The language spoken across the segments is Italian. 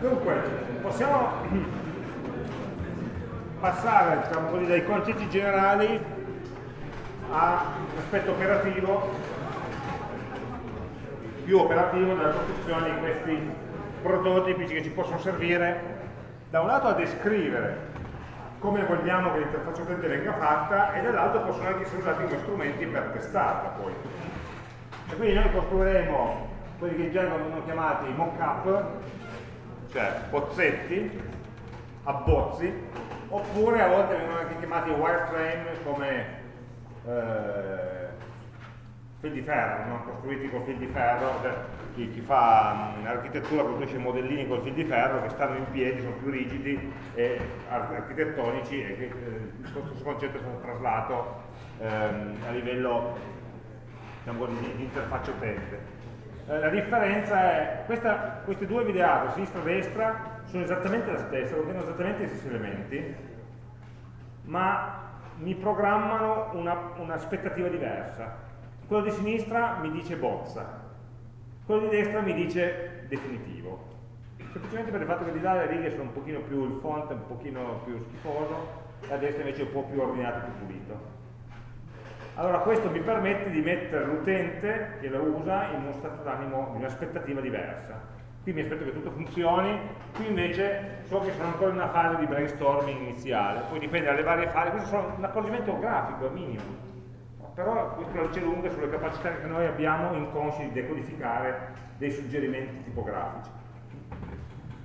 Dunque, possiamo passare diciamo dai concetti generali all'aspetto operativo, più operativo della costruzione di questi prototipi che ci possono servire da un lato a descrivere come vogliamo che l'interfaccia utente venga fatta e dall'altro possono anche essere usati come strumenti per testarla poi. E quindi noi costruiremo quelli che in genere vengono chiamati mock-up, cioè bozzetti, abbozzi, oppure a volte vengono anche chiamati wireframe come eh, fil di ferro, no? costruiti con fil di ferro, cioè chi, chi fa architettura costruisce modellini con fil di ferro che stanno in piedi, sono più rigidi e architettonici e che eh, questo concetto è stato traslato ehm, a livello diciamo, di, di interfaccia utente. Eh, la differenza è, questa, queste due videate, sinistra e destra, sono esattamente la stessa, contengono esattamente gli stessi elementi, ma mi programmano un'aspettativa un diversa. Quello di sinistra mi dice bozza, quello di destra mi dice definitivo. Semplicemente per il fatto che di là le righe sono un pochino più, il font è un pochino più schifoso, e a destra invece è un po' più ordinato più pulito. Allora questo mi permette di mettere l'utente che lo usa in uno stato d'animo, in un'aspettativa diversa qui mi aspetto che tutto funzioni, qui invece so che sono ancora in una fase di brainstorming iniziale, poi dipende dalle varie fasi, questo è un accorgimento grafico, è minimo, però questo la luce lunga sulle capacità che noi abbiamo inconsci di decodificare dei suggerimenti tipografici.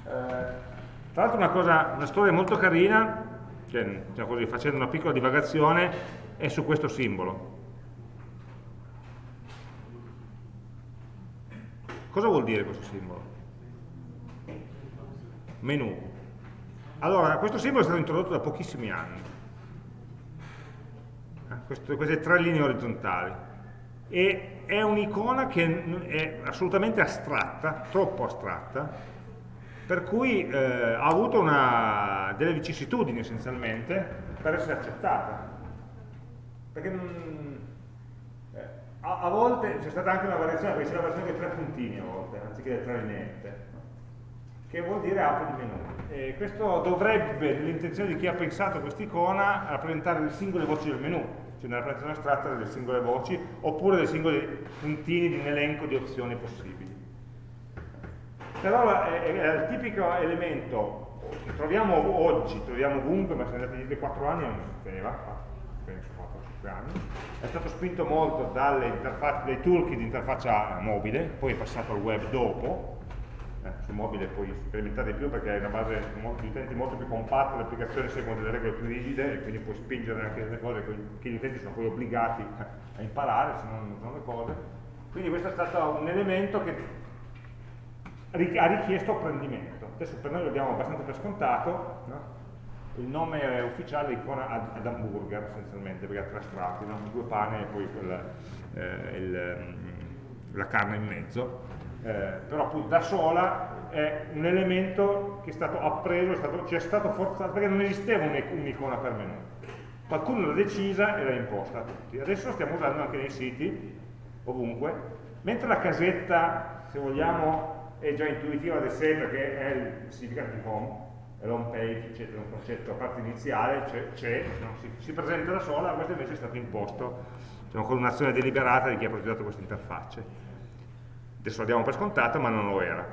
Eh, tra l'altro una, una storia molto carina, cioè, diciamo così, facendo una piccola divagazione, è su questo simbolo. Cosa vuol dire questo simbolo? menu. Allora, questo simbolo è stato introdotto da pochissimi anni, eh, questo, queste tre linee orizzontali, e è un'icona che è assolutamente astratta, troppo astratta, per cui eh, ha avuto una, delle vicissitudini essenzialmente per essere accettata. Perché mh, eh, a, a, volte c'è stata anche una variazione, perché c'è la versione con tre puntini a volte, anziché le tre lineette che vuol dire apri di menu. E questo dovrebbe, nell'intenzione di chi ha pensato quest'icona, rappresentare le singole voci del menu, cioè una rappresentazione astratta delle singole voci, oppure dei singoli puntini di un elenco di opzioni possibili. Però è, è il tipico elemento che troviamo oggi, troviamo ovunque, ma se andate dietro 4 anni non esisteva, 4-5 anni, è stato spinto molto dai toolkit di interfaccia mobile, poi è passato al web dopo, eh, su mobile puoi sperimentare di più perché è una base di utenti molto più compatta, le applicazioni seguono delle regole più rigide e quindi puoi spingere anche delle cose che gli utenti sono poi obbligati a imparare, se non sono le cose. Quindi questo è stato un elemento che ha richiesto apprendimento. Adesso per noi lo diamo abbastanza per scontato, no? Il nome ufficiale è icona ad hamburger essenzialmente, perché ha tre strati, no? due pane e poi quella, eh, il, mm, la carne in mezzo eh, però appunto da sola è un elemento che è stato appreso, è stato, ci è stato forzato, perché non esisteva un'icona per menu. Qualcuno l'ha decisa e l'ha imposta a tutti. Adesso lo stiamo usando anche nei siti, ovunque, mentre la casetta, se vogliamo, è già intuitiva da sé perché è il significato di home, l'home page, eccetera, un concetto a parte iniziale, c'è, no? si, si, presenta da sola, questo invece è stato imposto diciamo, con un'azione deliberata di chi ha progettato queste interfacce adesso lo diamo per scontato ma non lo era.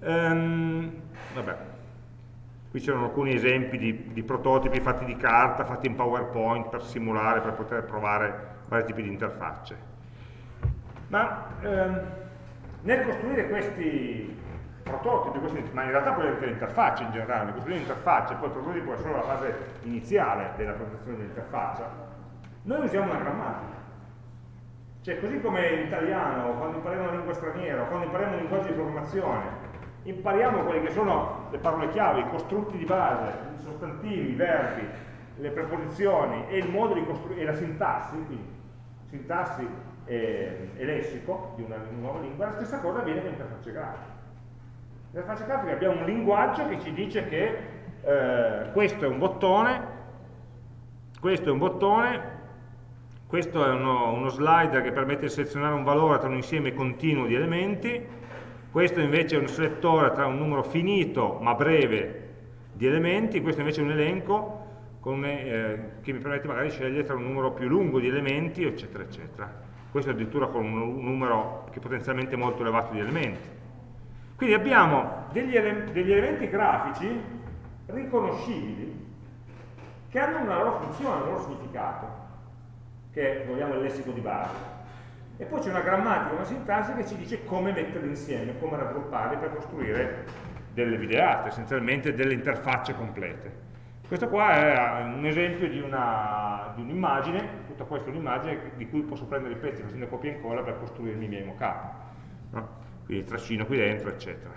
Ehm, vabbè. Qui c'erano alcuni esempi di, di, prototipi fatti di carta, fatti in PowerPoint per simulare, per poter provare vari tipi di interfacce. Ma ehm, nel costruire questi prototipi, questi, ma in realtà poi anche le interfacce in generale, nel costruire l'interfaccia, poi il prototipo è solo la fase iniziale della presentazione dell'interfaccia, noi usiamo una grammatica cioè, così come in italiano, quando impariamo una lingua straniera, quando impariamo un linguaggio di programmazione, impariamo quelle che sono le parole chiave, i costrutti di base, i sostantivi, i verbi, le preposizioni e il modo di costruire, e la sintassi, quindi sintassi e, e lessico di una, nuova lingua, la stessa cosa avviene con l'interfaccia grafica. Nell'interfaccia grafica abbiamo un linguaggio che ci dice che eh, questo è un bottone, questo è un bottone, questo è uno, uno, slider che permette di selezionare un valore tra un insieme continuo di elementi questo invece è un selettore tra un numero finito ma breve di elementi, questo invece è un elenco con, eh, che mi permette magari di scegliere tra un numero più lungo di elementi, eccetera, eccetera. Questo addirittura con un numero che è potenzialmente molto elevato di elementi. Quindi abbiamo degli, ele degli elementi grafici riconoscibili che hanno una loro funzione, un loro significato, che vogliamo il lessico di base. E poi c'è una grammatica, una sintassi che ci dice come metterli insieme, come raggrupparli per costruire delle videate, essenzialmente delle interfacce complete. Questo qua è un esempio di un'immagine, un tutta questa è un'immagine di cui posso prendere i pezzi facendo copia e incolla per costruirmi i miei mockup. No? Quindi trascino qui dentro, eccetera.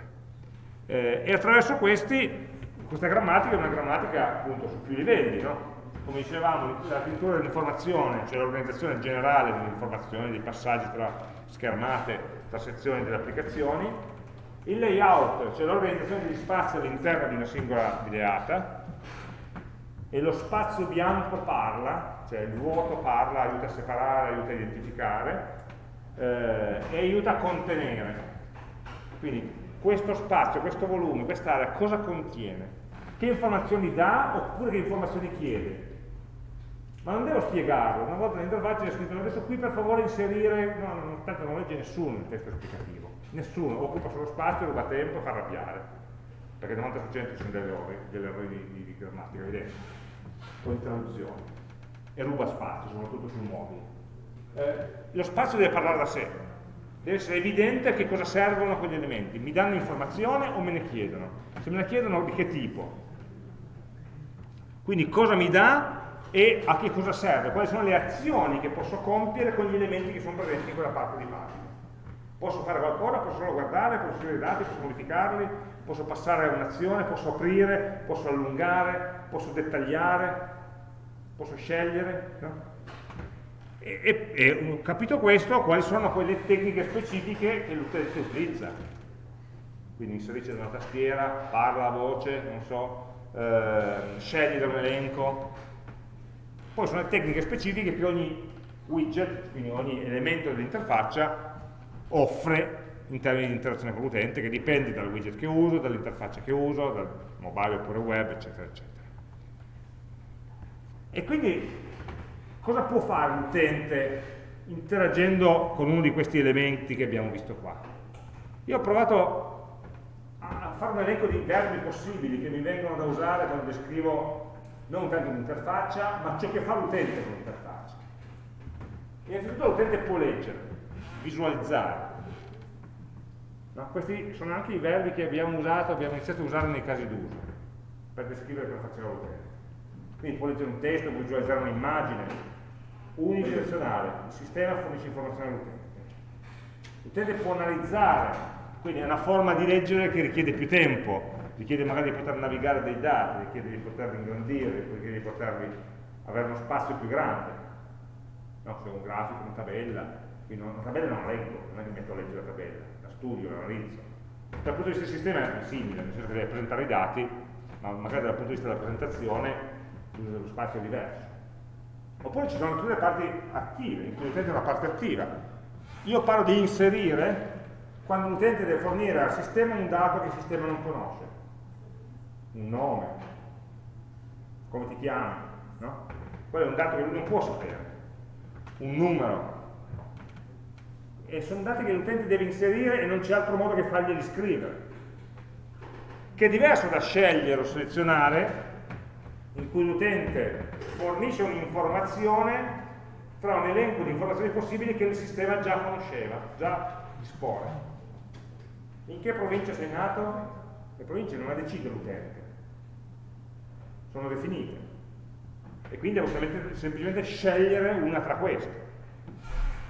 Eh, e attraverso questi, questa grammatica è una grammatica appunto su più livelli, no? come dicevamo, la scrittura dell'informazione, cioè l'organizzazione generale dell'informazione, dei passaggi tra schermate, tra sezioni delle applicazioni, il layout, cioè l'organizzazione degli spazi all'interno di una singola videata, e lo spazio bianco parla, cioè il vuoto parla, aiuta a separare, aiuta a identificare eh, e aiuta a contenere. Quindi questo spazio, questo volume, quest'area cosa contiene? Che informazioni dà oppure che informazioni chiede? Ma non devo spiegarlo, una volta nell'interfaccia c'è scritto adesso qui per favore inserire, no, no, tanto non legge nessuno il testo esplicativo, nessuno, occupa solo spazio, ruba tempo fa arrabbiare, perché il 90% sono delle errori, errori di, di, di grammatica, vedete? o in traduzione e ruba spazio, soprattutto sul mobile. Eh, lo spazio deve parlare da sé, deve essere evidente che cosa servono quegli elementi, mi danno informazione o me ne chiedono, se me ne chiedono di che tipo, quindi cosa mi dà e a che cosa serve, quali sono le azioni che posso compiere con gli elementi che sono presenti in quella parte di pagina. Posso fare qualcosa, posso solo guardare, posso scrivere i dati, posso modificarli, posso passare a un'azione, posso aprire, posso allungare, posso dettagliare, posso scegliere. No? E, e, e, capito questo, quali sono quelle tecniche specifiche che l'utente utilizza? Quindi inserisce una tastiera, parla a voce, non so, eh, sceglie da un elenco. Poi sono le tecniche specifiche che ogni widget, quindi ogni elemento dell'interfaccia, offre in termini di interazione con l'utente, che dipende dal widget che uso, dall'interfaccia che uso, dal mobile oppure web, eccetera, eccetera. E quindi cosa può fare l'utente interagendo con uno di questi elementi che abbiamo visto qua? Io ho provato a fare un elenco di verbi possibili che mi vengono da usare quando descrivo non tanto l'interfaccia, ma ciò che fa l'utente con l'interfaccia. Innanzitutto l'utente può leggere, visualizzare. No? Questi sono anche i verbi che abbiamo usato, abbiamo iniziato a usare nei casi d'uso, per descrivere cosa faceva l'utente. Quindi può leggere un testo, può visualizzare un'immagine, unidirezionale, il sistema fornisce informazioni all'utente. L'utente può analizzare, quindi è una forma di leggere che richiede più tempo, richiede magari di poter navigare dei dati, richiede di poterli ingrandire, richiede di poterli avere uno spazio più grande. No, se un grafico, una tabella, quindi una tabella non leggo, non è che metto a leggere la tabella, la studio, la analizzo. Dal punto di vista del sistema è simile, nel senso che deve presentare i dati, ma magari dal punto di vista della presentazione lo spazio diverso. Oppure ci sono tutte le parti attive, in cui l'utente è una parte attiva. Io parlo di inserire quando l'utente deve fornire al sistema un dato che il sistema non conosce. Un nome, come ti chiami, no? Quello è un dato che lui non può sapere. Un numero. E sono dati che l'utente deve inserire e non c'è altro modo che farglieli scrivere. Che è diverso da scegliere o selezionare in cui l'utente fornisce un'informazione tra un elenco di informazioni possibili che il sistema già conosceva, già dispone. In che provincia sei nato? Le province non le decide l'utente, sono definite. E quindi devo semplicemente scegliere una tra queste.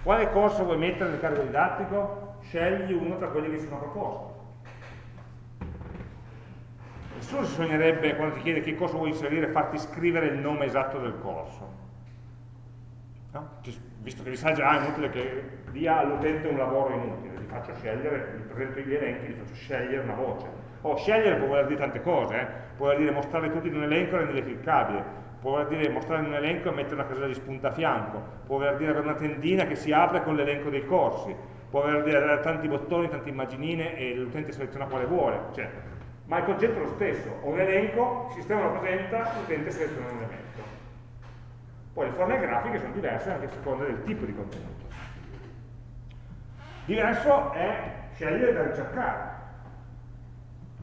Quale corso vuoi mettere nel carico didattico? Scegli uno tra quelli che sono proposti nessuno si sognerebbe quando ti chiede che corso vuoi inserire farti scrivere il nome esatto del corso. No? visto che vi sa già è inutile che dia all'utente un lavoro inutile gli faccio scegliere, gli presento gli elenchi gli faccio scegliere una voce. O oh, scegliere può voler dire tante cose eh? può voler dire mostrarli tutti in un elenco e renderli cliccabili. Può voler dire mostrare in un elenco e mettere una casella di spunta a fianco. Può voler dire avere una tendina che si apre con l'elenco dei corsi. Può avere tanti bottoni, tante immaginine e l'utente seleziona quale vuole, cioè, ma il concetto è lo stesso, ho un elenco, il sistema lo presenta, l'utente seleziona un elemento. Poi le forme grafiche sono diverse anche a seconda del tipo di contenuto. Diverso è scegliere da ricercare.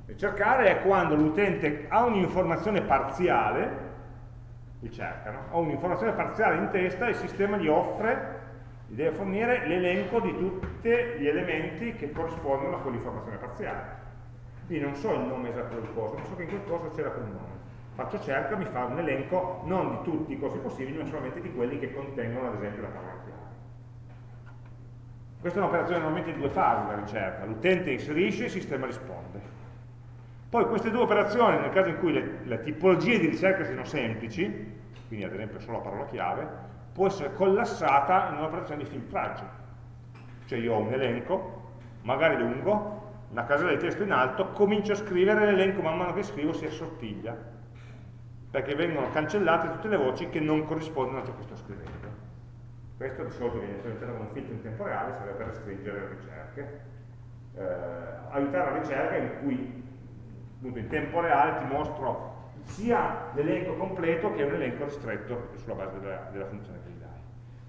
Ricercare è quando l'utente ha un'informazione parziale, ricerca, no? ha un'informazione parziale in testa e il sistema gli offre gli deve fornire l'elenco di tutti gli elementi che corrispondono a quell'informazione parziale. Quindi non so il nome esatto del corso, ma so che in quel corso c'era quel nome. Faccio cerca, mi fa un elenco non di tutti i corsi possibili, ma solamente di quelli che contengono ad esempio la parola chiave. Questa è un'operazione normalmente di due fasi, la ricerca. L'utente inserisce, il sistema risponde. Poi queste due operazioni, nel caso in cui le, le tipologie di ricerca siano semplici, quindi ad esempio solo la parola chiave, può essere collassata in un'operazione di filtraggio. Cioè io ho un elenco, magari lungo, una casella di testo in alto, comincio a scrivere l'elenco, man mano che scrivo si assottiglia, perché vengono cancellate tutte le voci che non corrispondono a ciò che sto scrivendo. Questo di solito viene implementato come un filtro in tempo reale, serve per restringere le ricerche. Eh, aiutare la ricerca in cui appunto, in tempo reale ti mostro sia l'elenco completo che un elenco ristretto sulla base della, della funzione che gli dai.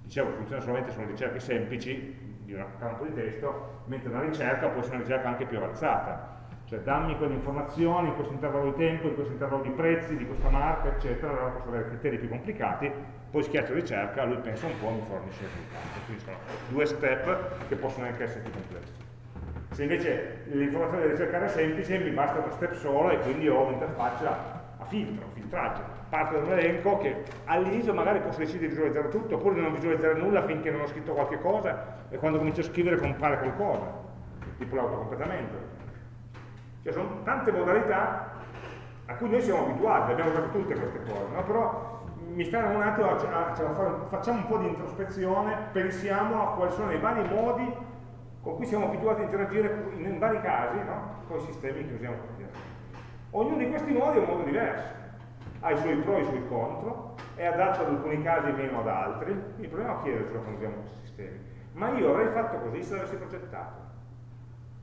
Dicevo funziona solamente su ricerche semplici di un campo di testo, mentre una ricerca può essere una ricerca anche più avanzata. Cioè dammi quelle informazioni in questo intervallo di tempo, in questo intervallo di prezzi, di questa marca, eccetera, allora posso avere criteri più complicati, poi schiaccio ricerca, lui pensa un po' e mi fornisce il risultato. Quindi sono due step che possono anche essere più complessi. Se invece l'informazione da ricercare è semplice, mi basta uno step solo e quindi ho un'interfaccia a filtro, filtraggio, parte da un elenco che all'inizio magari posso decidere di visualizzare tutto oppure di non visualizzare nulla finché non ho scritto qualche cosa e quando comincio a scrivere compare qualcosa, tipo l'autocompletamento. Cioè sono tante modalità a cui noi siamo abituati, abbiamo fatto tutte queste cose, no? però mi fermo un attimo, a, a, facciamo un po' di introspezione, pensiamo a quali sono i vari modi con cui siamo abituati a interagire in, in vari casi no? con i sistemi che usiamo quotidianamente. Ognuno di questi modi è un modo diverso, ha i suoi pro e i suoi contro, è adatto ad alcuni casi meno ad altri, quindi proviamo a chiedercelo quando usiamo questi sistemi. Ma io avrei fatto così se l'avessi progettato?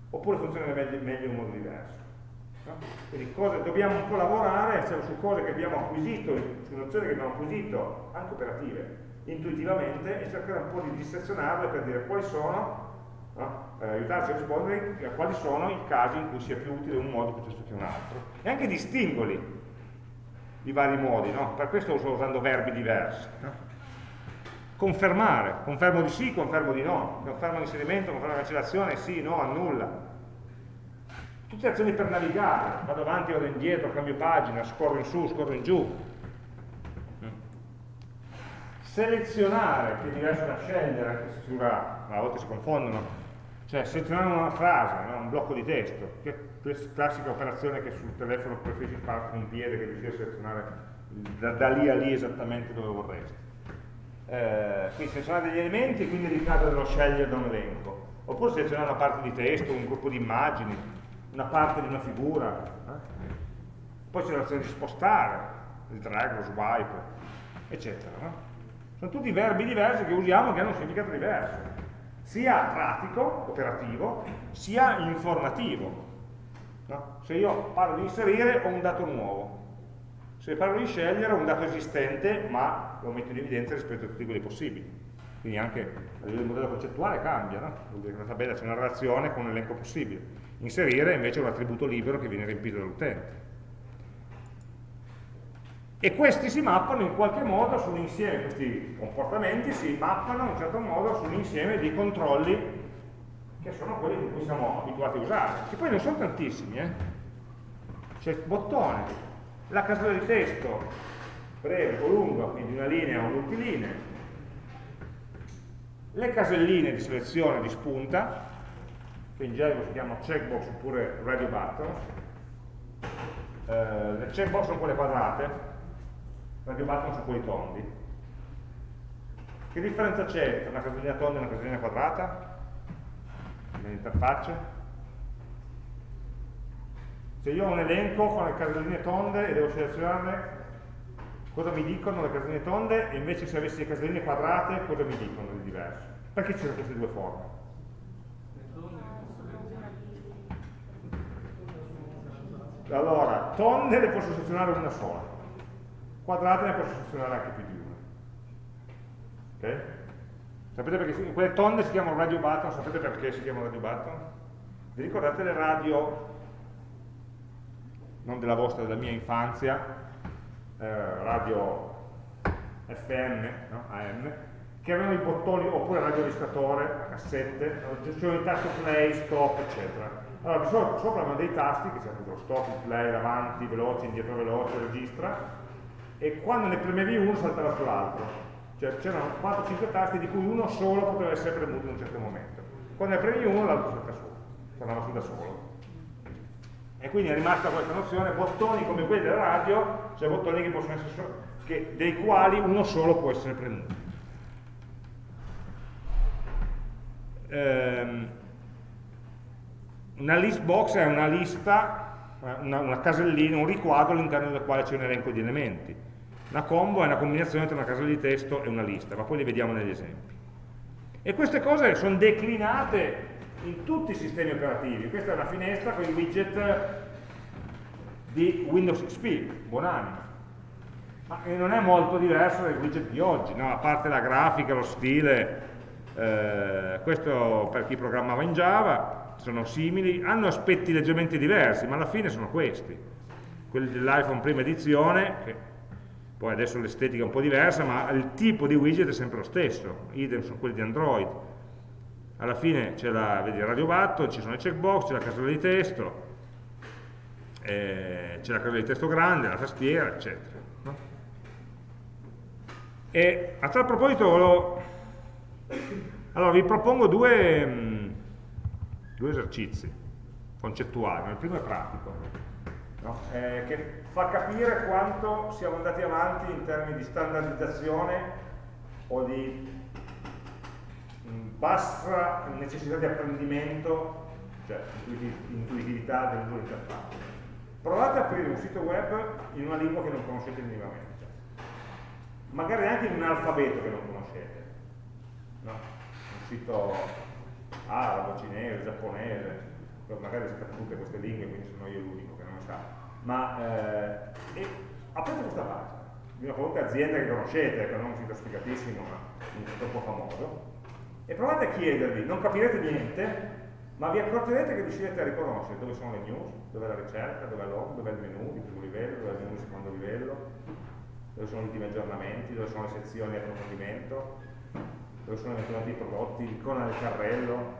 Oppure funziona meglio, in un modo diverso? No? Quindi cose, dobbiamo un po' lavorare cioè, su cose che abbiamo acquisito, su nozioni che abbiamo acquisito, anche operative, intuitivamente, e cercare un po' di dissezionarle per dire quali sono no? per aiutarci a rispondere a quali sono i casi in cui sia più utile un modo piuttosto che un altro e anche distingoli i vari modi, no? per questo sto usando verbi diversi. No? Confermare, confermo di sì, confermo di no, confermo l'inserimento, confermo la cancellazione, sì, no, annulla. Tutte azioni per navigare, vado avanti, vado indietro, cambio pagina, scorro in su, scorro in giù. Selezionare, che è diverso da scegliere, a volte si confondono, cioè selezionare una frase, no? un blocco di testo, che è classica operazione che sul telefono preferisci fare con un piede che riesci a selezionare da, da, lì a lì esattamente dove vorresti. Eh, quindi selezionare degli elementi e quindi ricade dello scegliere da un elenco. Oppure selezionare una parte di testo, un gruppo di immagini, una parte di una figura. Eh? Poi c'è l'azione di spostare, il drag, lo swipe, eccetera. No? Sono tutti verbi diversi che usiamo che hanno un significato diverso sia pratico, operativo, sia informativo. No? Se io parlo di inserire ho un dato nuovo, se parlo di scegliere ho un dato esistente ma lo metto in evidenza rispetto a tutti quelli possibili. Quindi anche a livello di modello concettuale cambia, no? vuol dire che nella tabella c'è una relazione con un elenco possibile. Inserire invece è un attributo libero che viene riempito dall'utente e questi si mappano in qualche modo su un insieme, questi comportamenti si mappano in un certo modo su un insieme di controlli che sono quelli che cui siamo abituati a usare, che poi non sono tantissimi, eh? c'è il bottone, la casella di testo, breve o lunga, quindi una linea o multilinee, le caselline di selezione di spunta, che in genere si chiamano checkbox oppure radio buttons, eh, le checkbox sono quelle quadrate, radio button su quei tondi. Che differenza c'è tra una casellina tonda e una casellina quadrata? Nell'interfaccia? Se io ho un elenco con le caselline tonde e devo selezionarne, cosa mi dicono le caselline tonde? E invece se avessi le caselline quadrate, cosa mi dicono di diverso? Perché ci sono queste due forme? Allora, tonde ne posso selezionare una sola, quadrate ne posso selezionare anche più di una. Ok? Sapete perché quelle tonde si chiamano radio button, sapete perché si chiamano radio button? Vi ricordate le radio, non della vostra, della mia infanzia, eh, radio FM, no? AM, che avevano i bottoni, oppure il radioregistratore a cassette, c'erano il tasto play, stop, eccetera. Allora, sopra, avevano dei tasti, che appunto lo stop, il play, avanti, veloce, indietro veloce, registra, e quando ne premevi uno saltava sull'altro. Cioè c'erano 4-5 tasti di cui uno solo poteva essere premuto in un certo momento. Quando ne premi uno l'altro salta su, tornava su da solo. E quindi è rimasta questa nozione, bottoni come quelli della radio, cioè bottoni che possono essere che, dei quali uno solo può essere premuto. Ehm, una list box è una lista, una, una casellina, un riquadro all'interno del quale c'è un elenco di elementi una combo è una combinazione tra una casella di testo e una lista, ma poi li vediamo negli esempi. E queste cose sono declinate in tutti i sistemi operativi. Questa è una finestra con i widget di Windows XP, buonanima. Ma non è molto diverso dai widget di oggi, no? a parte la grafica, lo stile, eh, questo per chi programmava in Java, sono simili, hanno aspetti leggermente diversi, ma alla fine sono questi. Quelli dell'iPhone prima edizione, che poi adesso l'estetica è un po' diversa, ma il tipo di widget è sempre lo stesso, idem sono quelli di Android. Alla fine c'è la, vedi, il radio button, ci sono i checkbox, c'è la casella di testo, eh, c'è la casella di testo grande, la tastiera, eccetera. No? E a tal proposito volevo... Allora, vi propongo due, mh, due esercizi concettuali, il primo è pratico no? eh, che fa capire quanto siamo andati avanti in termini di standardizzazione o di mh, bassa necessità di apprendimento, cioè intuitività delle due interfacce. Provate a aprire un sito web in una lingua che non conoscete minimamente, magari anche in un alfabeto che non conoscete, no? un sito arabo, cinese, giapponese, magari sapete tutte queste lingue, quindi sono io l'unico che non sa, ma eh, aprite questa pagina di una qualunque azienda che conoscete, che non è un sito spiegatissimo, ma troppo famoso, e provate a chiedervi, non capirete niente, ma vi accorgerete che riuscirete a riconoscere dove sono le news, dove è la ricerca, dove è l'home, dove è il menu di primo livello, dove è il menu di secondo livello, dove sono gli ultimi aggiornamenti, dove sono le sezioni di approfondimento, dove sono eventualmente i prodotti, l'icona del carrello,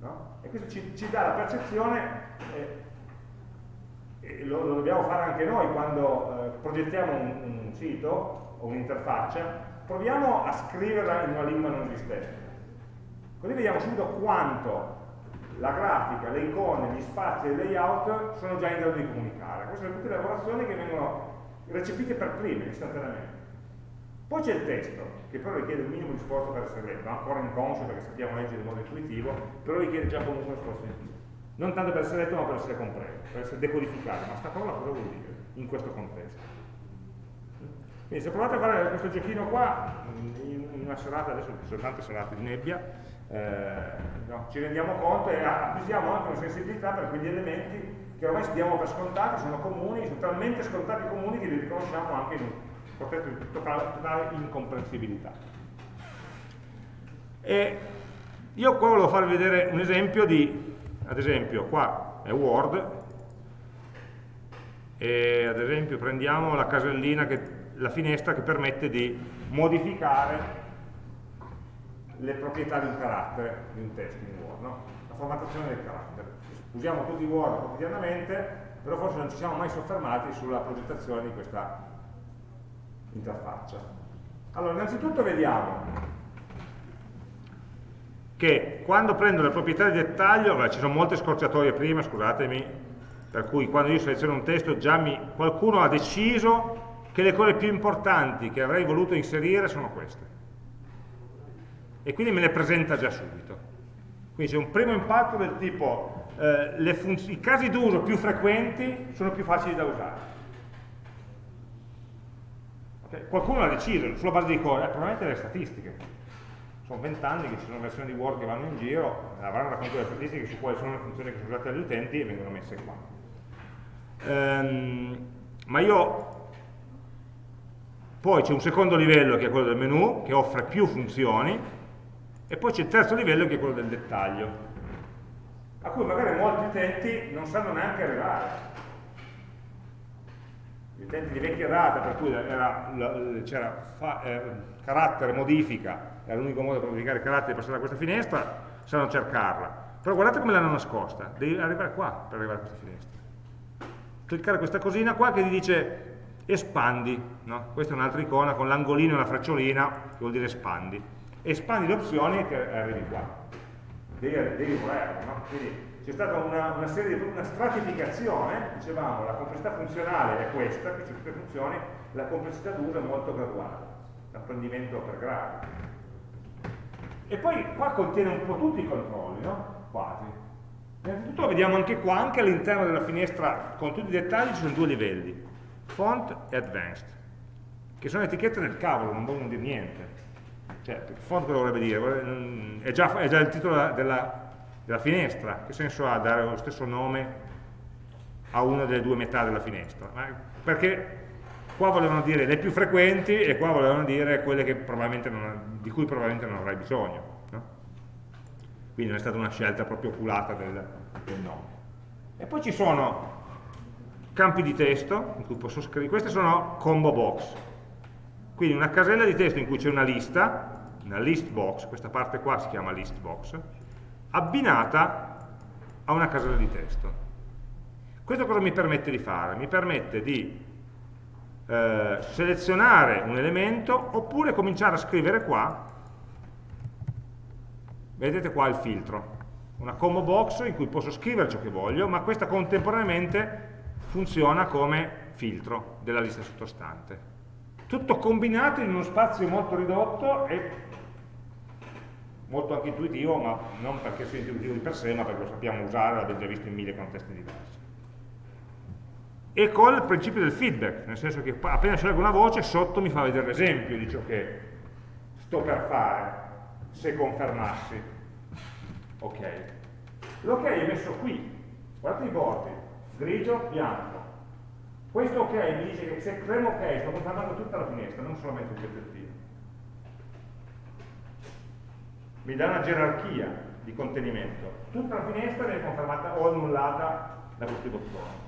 no? E questo ci, ci, dà la percezione, eh, lo, lo, dobbiamo fare anche noi quando eh, progettiamo un, un sito o un'interfaccia, proviamo a scriverla in una lingua non esistente. Così vediamo subito quanto la grafica, le icone, gli spazi e il layout sono già in grado di comunicare. Queste sono tutte lavorazioni che vengono recepite per prime, istantaneamente. Poi c'è il testo, che però richiede un minimo di sforzo per essere letto, ancora inconscio perché sappiamo leggere in modo intuitivo, però richiede già comunque uno sforzo in più. Non tanto per essere letto ma per essere compreso, per essere decodificato, ma sta parola cosa vuol dire in questo contesto? Quindi se provate a fare questo giochino qua, in una serata, adesso ci sono tante serate di nebbia, eh, no, ci rendiamo conto e acquisiamo anche una sensibilità per quegli elementi che ormai diamo per scontati, sono comuni, sono talmente scontati comuni che li riconosciamo anche in un contesto di totale, totale incomprensibilità. E io qua volevo farvi vedere un esempio di, ad esempio, qua è Word, e ad esempio prendiamo la casellina, che, la finestra che permette di modificare le proprietà di un carattere, di un testo in Word, no? la formattazione del carattere. Usiamo tutti Word quotidianamente, però forse non ci siamo mai soffermati sulla progettazione di questa interfaccia. Allora, innanzitutto vediamo che quando prendo le proprietà di dettaglio, beh, ci sono molte scorciatoie prima, scusatemi, per cui quando io seleziono un testo già mi, qualcuno ha deciso che le cose più importanti che avrei voluto inserire sono queste. E quindi me le presenta già subito. Quindi c'è un primo impatto del tipo eh, i casi d'uso più frequenti sono più facili da usare Okay? Qualcuno l'ha deciso, sulla base di cosa? Eh, probabilmente le statistiche. Sono vent'anni che ci sono versioni di Word che vanno in giro, avranno raccontato le statistiche su quali sono le funzioni che sono usate dagli utenti e vengono messe qua. Ehm, ma io poi c'è un secondo livello che è quello del menu, che offre più funzioni, e poi c'è il terzo livello che è quello del dettaglio, a cui magari molti utenti non sanno neanche arrivare gli utenti di vecchia data per cui c'era eh, carattere modifica, era l'unico modo per modificare i caratteri e passare da questa finestra, sanno cercarla. Però guardate come l'hanno nascosta, devi arrivare qua per arrivare a questa finestra. Cliccare questa cosina qua che ti dice espandi, no? questa è un'altra icona con l'angolino e la frecciolina che vuol dire espandi. Espandi le opzioni e arrivi qua. Devi, devi volerlo, no? Quindi c'è stata una, una, serie una stratificazione, dicevamo, la complessità funzionale è questa, qui c'è tutte le funzioni, la complessità d'uso è molto graduale, l'apprendimento per gradi. E poi qua contiene un po' tutti i controlli, no? Quasi. Innanzitutto vediamo anche qua, anche all'interno della finestra, con tutti i dettagli, ci sono due livelli, font e advanced, che sono etichette del cavolo, non vogliono dire niente. Cioè, font cosa vorrebbe dire? È già, è già il titolo della della finestra, che senso ha dare lo stesso nome a una delle due metà della finestra? Perché qua volevano dire le più frequenti e qua volevano dire quelle non, di cui probabilmente non avrai bisogno. No? Quindi non è stata una scelta proprio oculata del, del nome. E poi ci sono campi di testo in cui posso scrivere, queste sono combo box, quindi una casella di testo in cui c'è una lista, una list box, questa parte qua si chiama list box, abbinata a una casella di testo. Questo cosa mi permette di fare? Mi permette di eh, selezionare un elemento oppure cominciare a scrivere qua, vedete qua il filtro, una combo box in cui posso scrivere ciò che voglio, ma questa contemporaneamente funziona come filtro della lista sottostante. Tutto combinato in uno spazio molto ridotto e molto anche intuitivo, ma non perché sia intuitivo di per sé, ma perché lo sappiamo usare, l'abbiamo già visto in mille contesti diversi. E con il principio del feedback, nel senso che appena scelgo una voce, sotto mi fa vedere l'esempio di ciò che sto per fare, se confermassi. Ok. L'ok è messo qui, guardate i bordi, grigio, bianco. Questo ok mi dice che se premo ok sto confermando tutta la finestra, non solamente un pezzettino mi dà una gerarchia di contenimento. Tutta la finestra viene confermata o annullata da questi bottoni,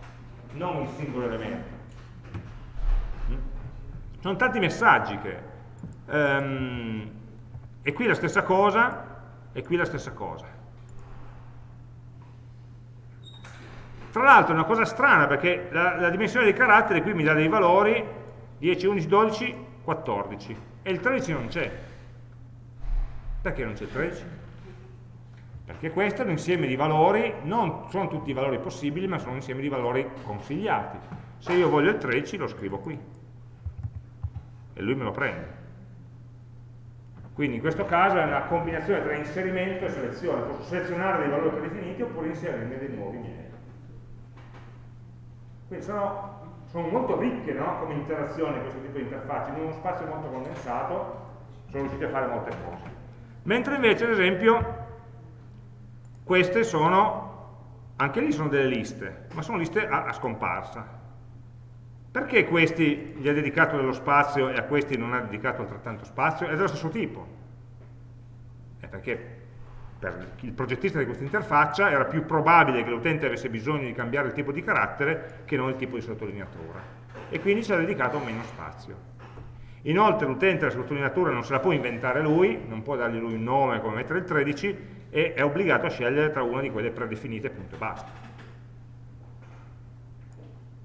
non un singolo elemento. Mm? Sono tanti messaggi che... Um, e qui la stessa cosa, e qui la stessa cosa. Tra l'altro è una cosa strana perché la, la, dimensione dei caratteri qui mi dà dei valori 10, 11, 12, 14 e il 13 non c'è. Perché non c'è il 13? Perché questo è un insieme di valori, non sono tutti i valori possibili, ma sono un insieme di valori consigliati. Se io voglio il 13 lo scrivo qui e lui me lo prende. Quindi in questo caso è una combinazione tra inserimento e selezione, posso selezionare dei valori predefiniti oppure inserirne dei nuovi miei. Quindi sono, sono molto ricche no? come interazioni questo tipo di interfacce, in uno spazio molto condensato sono riusciti a fare molte cose mentre invece ad esempio queste sono, anche lì sono delle liste, ma sono liste a, a scomparsa. Perché questi gli ha dedicato dello spazio e a questi non ha dedicato altrettanto spazio? È dello stesso tipo. È perché per il progettista di questa interfaccia era più probabile che l'utente avesse bisogno di cambiare il tipo di carattere che non il tipo di sottolineatura. E quindi ci ha dedicato meno spazio. Inoltre l'utente la sottolineatura non se la può inventare lui, non può dargli lui un nome come mettere il 13 e è obbligato a scegliere tra una di quelle predefinite, punto e basta.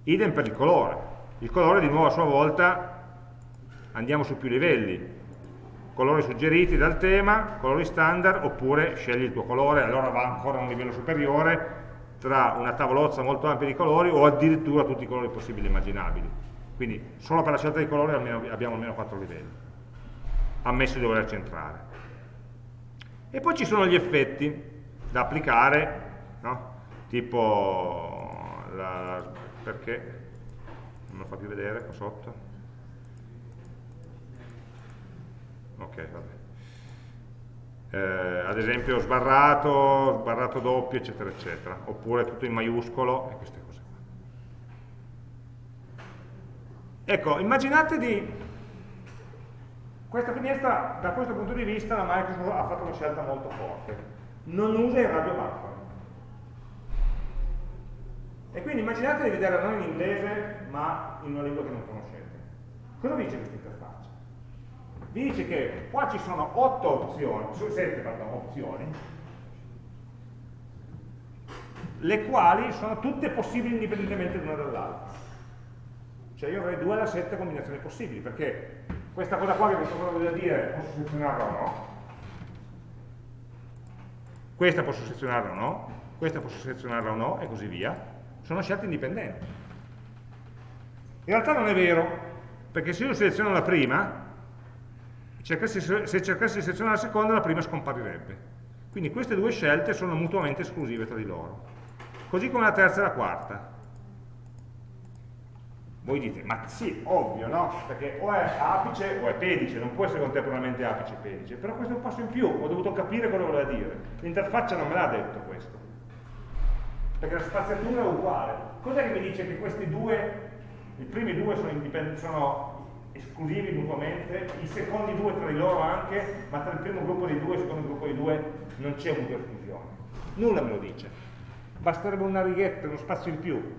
Idem per il colore. Il colore di nuovo a sua volta andiamo su più livelli. Colori suggeriti dal tema, colori standard, oppure scegli il tuo colore, allora va ancora a un livello superiore tra una tavolozza molto ampia di colori o addirittura tutti i colori possibili e immaginabili quindi solo per la scelta di colore abbiamo almeno 4 livelli, ammesso di dover centrare. E poi ci sono gli effetti da applicare, no? tipo, la, perché, non lo fa più vedere qua sotto, ok, vabbè. eh, ad esempio sbarrato, sbarrato doppio, eccetera, eccetera, oppure tutto in maiuscolo e queste cose qua. Ecco, immaginate di... Questa finestra, da questo punto di vista, la Microsoft ha fatto una scelta molto forte. Non usa il radio buffer. E quindi immaginate di vederla non in inglese, ma in una lingua che non conoscete. Cosa dice questa interfaccia? Dice che qua ci sono 8 opzioni, 7 pardon, opzioni, le quali sono tutte possibili indipendentemente l'una dall'altra. Cioè io avrei 2 alla 7 combinazioni possibili, perché questa cosa qua che vi sto provando a dire, posso selezionarla o no? Questa posso selezionarla o no? Questa posso selezionarla o no? E così via sono scelte indipendenti. In realtà non è vero, perché se io seleziono la prima, cercassi, se cercassi di selezionare la seconda, la prima scomparirebbe. Quindi queste due scelte sono mutuamente esclusive tra di loro. Così come la terza e la quarta. Voi dite, ma sì, ovvio, no? Perché o è apice o è pedice, non può essere contemporaneamente apice e pedice. Però questo è un passo in più, ho dovuto capire cosa voleva dire. L'interfaccia non me l'ha detto questo perché la spaziatura è uguale. Cos'è che mi dice che questi due, i primi due sono, sono esclusivi mutuamente, i secondi due tra di loro anche, ma tra il primo gruppo di due e il secondo gruppo di due non c'è mutua esclusione. Nulla me lo dice. Basterebbe una righetta, uno spazio in più.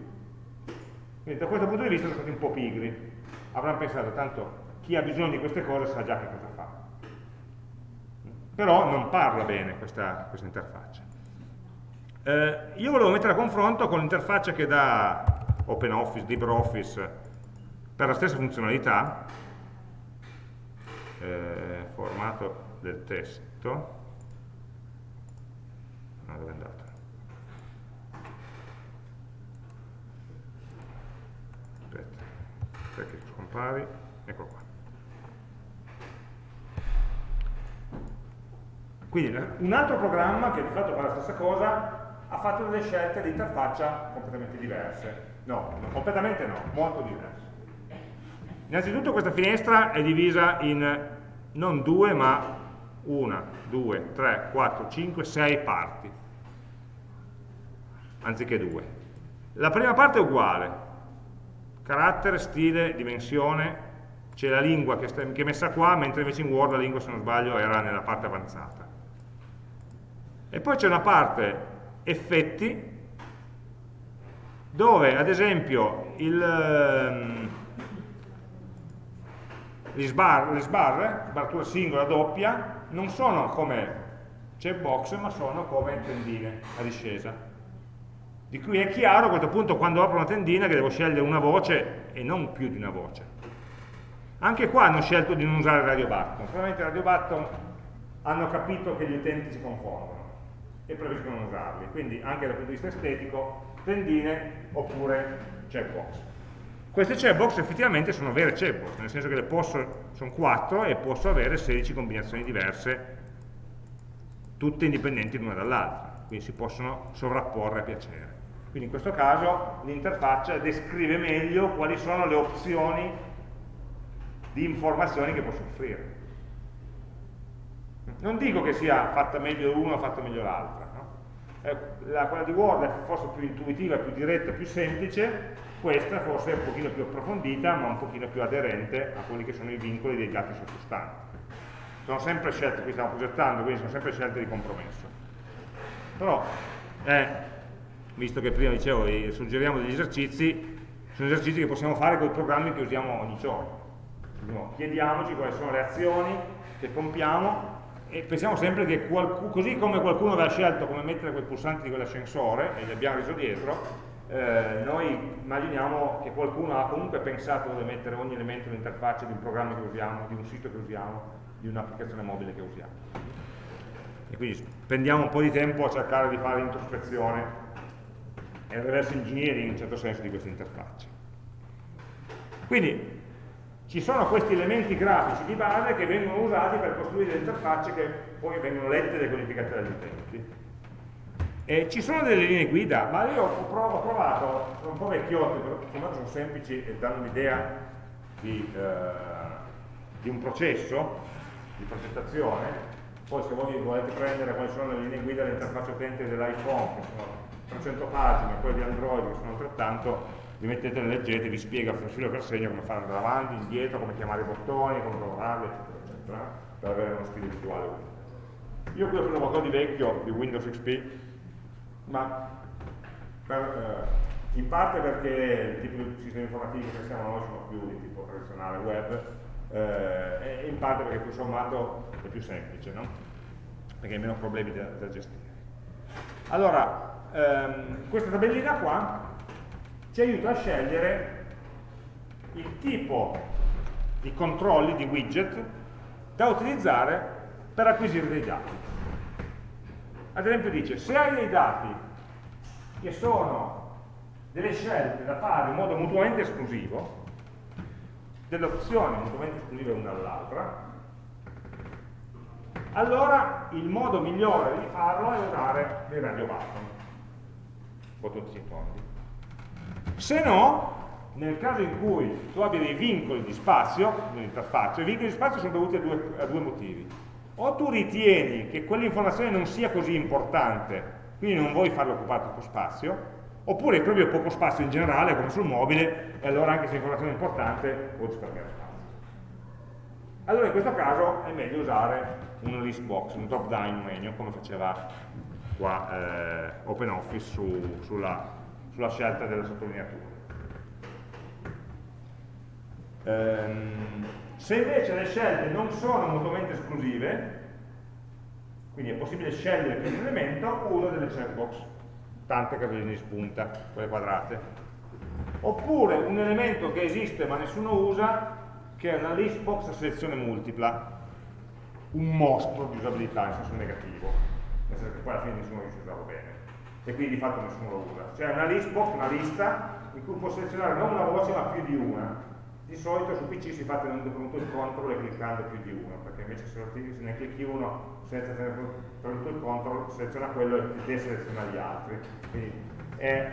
Quindi da questo punto di vista sono stati un po' pigri. Avranno pensato, tanto chi ha bisogno di queste cose sa già che cosa fa. Però non parla bene questa, questa interfaccia. Eh, io volevo mettere a confronto con l'interfaccia che dà OpenOffice, LibreOffice per la stessa funzionalità, eh, formato del testo, no, dove è andato? Scompari, eccolo qua. Quindi un altro programma che di fatto fa la stessa cosa ha fatto delle scelte di interfaccia completamente diverse. No, completamente no, molto diverse. Innanzitutto questa finestra è divisa in non due, ma una, due, tre, quattro, cinque, sei parti, anziché due. La prima parte è uguale, carattere, stile, dimensione, c'è la lingua che, che è messa qua, mentre invece in Word la lingua, se non sbaglio, era nella parte avanzata. E poi c'è una parte effetti dove ad esempio il, um, le, sbar, sbarre, sbarratura singola, doppia, non sono come checkbox ma sono come tendine a discesa. Di cui è chiaro a questo punto quando apro una tendina che devo scegliere una voce e non più di una voce. Anche qua hanno scelto di non usare il radio button, probabilmente il radio button hanno capito che gli utenti si confondono e preferiscono usarli. Quindi anche dal punto di vista estetico, tendine oppure checkbox. Queste checkbox effettivamente sono vere checkbox, nel senso che le posso, sono 4 e posso avere 16 combinazioni diverse, tutte indipendenti l'una dall'altra, quindi si possono sovrapporre a piacere. Quindi in questo caso l'interfaccia descrive meglio quali sono le opzioni di informazioni che posso offrire. Non dico che sia fatta meglio l'una o fatta meglio l'altra, no? Eh, la, quella di Word è forse più intuitiva, più diretta, più semplice, questa forse è un pochino più approfondita, ma un pochino più aderente a quelli che sono i vincoli dei dati sottostanti. Sono sempre scelte, qui stiamo progettando, quindi sono sempre scelte di compromesso. Però, eh, visto che prima dicevo, suggeriamo degli esercizi, sono esercizi che possiamo fare con i programmi che usiamo ogni giorno. Chiediamoci quali sono le azioni che compiamo e pensiamo sempre che così come qualcuno aveva scelto come mettere quei pulsanti di quell'ascensore e li abbiamo reso dietro, eh, noi immaginiamo che qualcuno ha comunque pensato dove mettere ogni elemento dell'interfaccia di un programma che usiamo, di un sito che usiamo, di un'applicazione mobile che usiamo. E quindi spendiamo un po' di tempo a cercare di fare l'introspezione e il reverse engineering in un certo senso di queste interfacce. Quindi ci sono questi elementi grafici di base che vengono usati per costruire delle interfacce che poi vengono lette e decodificate dagli utenti. E ci sono delle linee guida, ma io ho, provato, ho trovato, sono un po' vecchiotti, però insomma sono semplici e danno l'idea di, eh, di, un processo di progettazione. Poi se voi volete prendere quali sono le linee guida dell'interfaccia utente dell'iPhone, che sono 300 pagine, quelle di Android che sono altrettanto, vi mettete, le leggete, vi spiega per filo per segno come fare andare avanti, indietro, come chiamare i bottoni, come lavorarli, eccetera, eccetera, per avere uno stile visuale unico. Io qui ho preso qualcosa di vecchio, di Windows XP, ma per, eh, in parte perché il tipo di sistemi informativi che siamo noi sono più di tipo tradizionale web, eh, in parte perché tutto sommato è più semplice, no? perché hai meno problemi da, da gestire. Allora, ehm, questa tabellina qua ci aiuta a scegliere il tipo di controlli, di widget, da utilizzare per acquisire dei dati. Ad esempio dice, se hai dei dati che sono delle scelte da fare in modo mutuamente esclusivo, delle opzioni mutuamente esclusive una dall'altra, allora il modo migliore di farlo è usare dei radio button, bottoni fondi. Se no, nel caso in cui tu abbia dei vincoli di spazio nell'interfaccia, i vincoli di spazio sono dovuti a due, a due motivi. O tu ritieni che quell'informazione non sia così importante, quindi non vuoi farlo occupare troppo spazio, oppure proprio poco spazio in generale, come sul mobile, e allora anche se l'informazione è importante, puoi risparmiare spazio. Allora in questo caso è meglio usare un list box, un drop down menu, come faceva qua eh, OpenOffice su, sulla, sulla, scelta della sottolineatura. Ehm, se invece le scelte non sono mutuamente esclusive, quindi è possibile scegliere più di un elemento, uso delle checkbox tante caselline di spunta, quelle quadrate. Oppure un elemento che esiste ma nessuno usa, che è una list box a selezione multipla, un mostro di usabilità in senso negativo, nel senso che poi alla fine nessuno riesce a usarlo bene, e quindi di fatto nessuno lo usa. Cioè una list box, una lista, in cui può selezionare non una voce ma più di una. Di solito su PC si fa tenendo pronto il control e cliccando più di uno, perché invece se, ne clicchi uno senza tenere pronto il control, seleziona quello e deseleziona gli altri. Quindi è,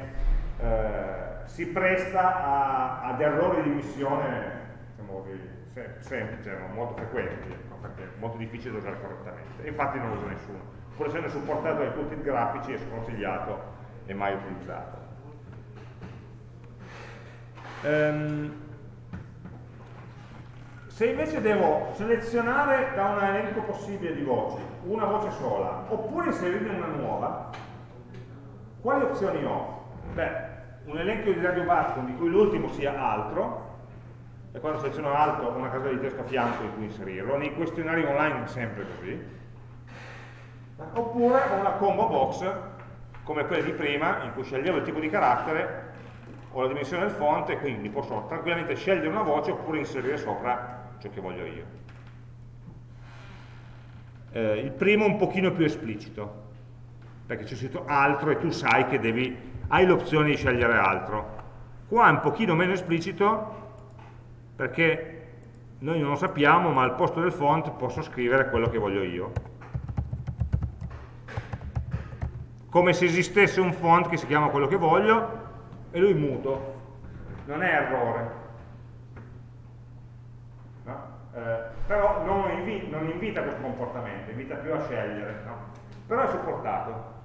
eh, si presta a, ad errori di missione diciamo, semplici, molto frequenti, ecco, perché è molto difficile da usare correttamente. Infatti non lo usa nessuno. Pur essendo supportato dai tutti i grafici è sconsigliato e mai utilizzato. Um, se invece devo selezionare da un elenco possibile di voci una voce sola, oppure inserirne una nuova, quali opzioni ho? Beh, un elenco di radio button di cui l'ultimo sia altro, e quando seleziono altro ho una casella di testo a fianco in cui inserirlo, nei questionari online è sempre così, oppure ho una combo box come quella di prima, in cui sceglievo il tipo di carattere o la dimensione del font e quindi posso tranquillamente scegliere una voce oppure inserire sopra ciò che voglio io. Eh, il primo è un pochino più esplicito, perché c'è scritto altro e tu sai che devi, hai l'opzione di scegliere altro. Qua è un pochino meno esplicito, perché noi non lo sappiamo, ma al posto del font posso scrivere quello che voglio io. Come se esistesse un font che si chiama quello che voglio, e lui muto. Non è errore, eh, però non, invi non, invita questo comportamento, invita più a scegliere, no? però è supportato.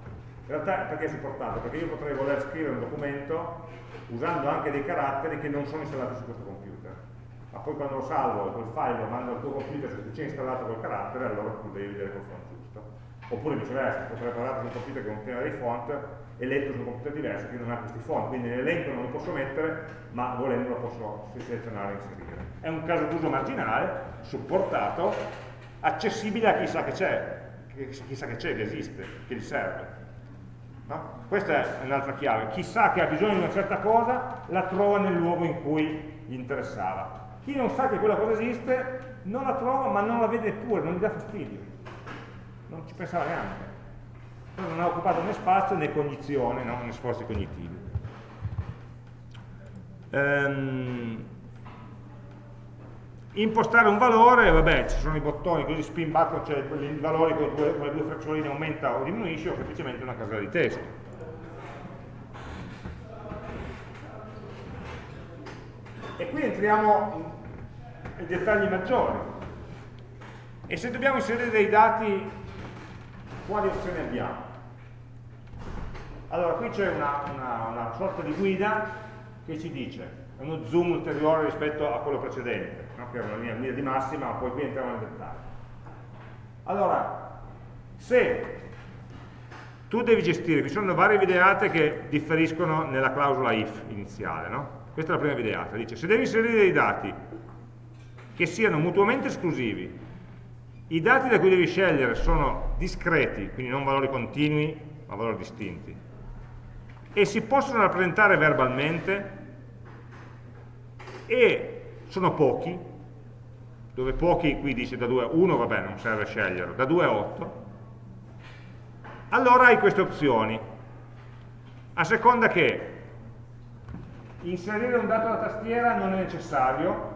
In realtà perché è supportato? Perché io potrei voler scrivere un documento usando anche dei caratteri che non sono installati su questo computer. Ma poi quando lo salvo, quel file lo mando al tuo computer, se c'è installato quel carattere, allora tu devi vedere quel font giusto. Oppure viceversa, potrei parlare su un computer che contiene dei font e letto su un computer diverso che non ha questi font, quindi nell'elenco non li posso mettere, ma volendo lo posso selezionare e inserire. È un caso d'uso marginale, supportato, accessibile a chissà che c'è, chissà che c'è, che esiste, che gli serve. No? Questa è un'altra chiave. Chissà che ha bisogno di una certa cosa, la trova nel luogo in cui gli interessava. Chi non sa che quella cosa esiste, non la trova, ma non la vede pure, non gli dà fastidio. Non ci pensava neanche non ha occupato né spazio né cognizione, no? né sforzi cognitivi. Ehm, impostare un valore, vabbè, ci sono i bottoni, così spin button, cioè i valori con, due, con le due freccioline aumenta o diminuisce, o semplicemente una casella di testo. E qui entriamo in dettagli maggiori. E se dobbiamo inserire dei dati quali opzioni abbiamo? Allora, qui c'è una, una, una sorta di guida che ci dice, uno zoom ulteriore rispetto a quello precedente, no? che era una linea, linea di massima, ma poi qui entriamo nel dettaglio. Allora, se tu devi gestire, ci sono varie videate che differiscono nella clausola if iniziale, no? Questa è la prima videata, dice se devi inserire dei dati che siano mutuamente esclusivi, i dati da cui devi scegliere sono discreti, quindi non valori continui, ma valori distinti, e si possono rappresentare verbalmente, e sono pochi, dove pochi qui dice da 2 a 1, vabbè non serve sceglierlo, da 2 a 8, allora hai queste opzioni. A seconda che inserire un dato alla tastiera non è necessario,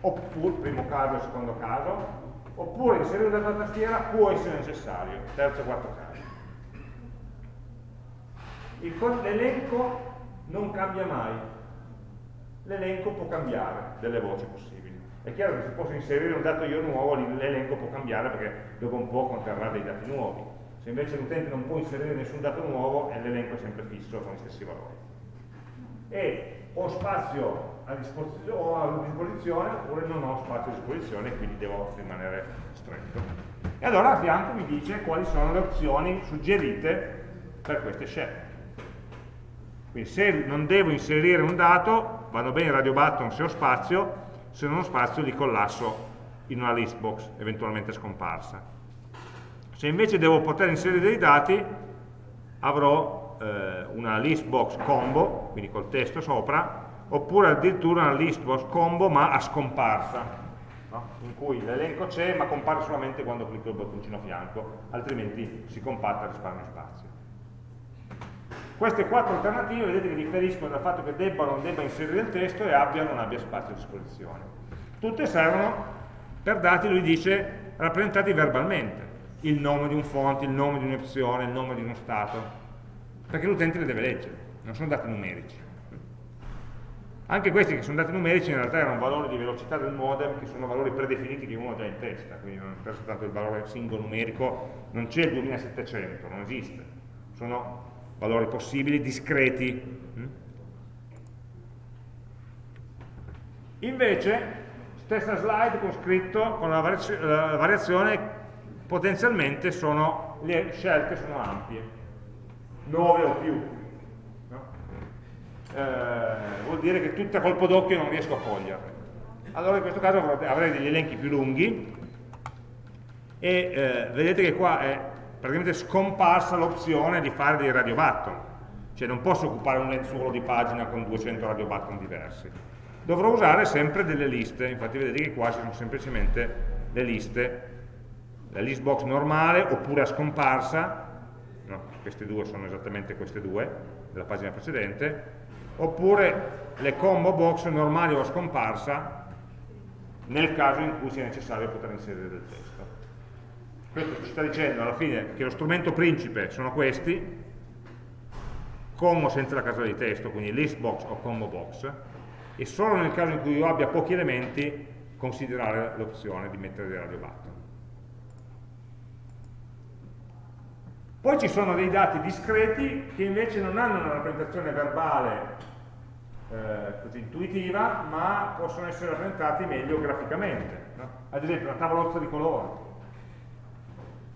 oppure, primo caso secondo caso, oppure inserire un dato alla tastiera può essere necessario, terzo e quarto caso. L'elenco non cambia mai, l'elenco può cambiare delle voci possibili. È chiaro che se posso inserire un dato io nuovo, l'elenco può cambiare perché dopo un po' conterrà dei dati nuovi se invece l'utente non può inserire nessun dato nuovo, l'elenco è sempre fisso con gli stessi valori. E ho spazio a disposizione, a disposizione oppure non ho spazio a disposizione, quindi devo rimanere stretto. E allora a fianco mi dice quali sono le opzioni suggerite per queste scelte. Quindi se non devo inserire un dato, vanno bene radio button se ho spazio, se non ho spazio li collasso in una list box, eventualmente scomparsa. Se invece devo poter inserire dei dati, avrò eh, una list box combo, quindi col testo sopra, oppure addirittura una list box combo ma a scomparsa, no? in cui l'elenco c'è ma compare solamente quando clicco il bottoncino a fianco, altrimenti si compatta e risparmio spazio. Queste quattro alternative vedete che differiscono dal fatto che debba o non debba inserire il testo e abbia o non abbia spazio a disposizione. Tutte servono per dati, lui dice, rappresentati verbalmente il nome di un font, il nome di un'opzione, il nome di uno stato, perché l'utente le deve leggere, non sono dati numerici. Anche questi che sono dati numerici in realtà erano valori di velocità del modem, che sono valori predefiniti che uno ha già in testa, quindi non è tanto il valore singolo numerico, non c'è il 2700, non esiste, sono valori possibili, discreti. Invece, stessa slide con scritto con la variazione potenzialmente sono, le scelte sono ampie, 9 o più. No? Eh, vuol dire che tutta colpo d'occhio non riesco a coglierle. Allora in questo caso avrei degli elenchi più lunghi e eh, vedete che qua è praticamente scomparsa l'opzione di fare dei radio button, cioè non posso occupare un lenzuolo di pagina con 200 radio button diversi. Dovrò usare sempre delle liste, infatti vedete che qua ci sono semplicemente le liste. La list box normale oppure a scomparsa, no, queste due sono esattamente queste due della pagina precedente, oppure le combo box normali o a scomparsa nel caso in cui sia necessario poter inserire del testo. Questo ci sta dicendo alla fine che lo strumento principe sono questi, con o senza la casella di testo, quindi list box o combo box, e solo nel caso in cui io abbia pochi elementi considerare l'opzione di mettere dei radio button. Poi ci sono dei dati discreti che invece non hanno una rappresentazione verbale eh, così intuitiva, ma possono essere rappresentati meglio graficamente. No? Ad esempio una tavolozza di colori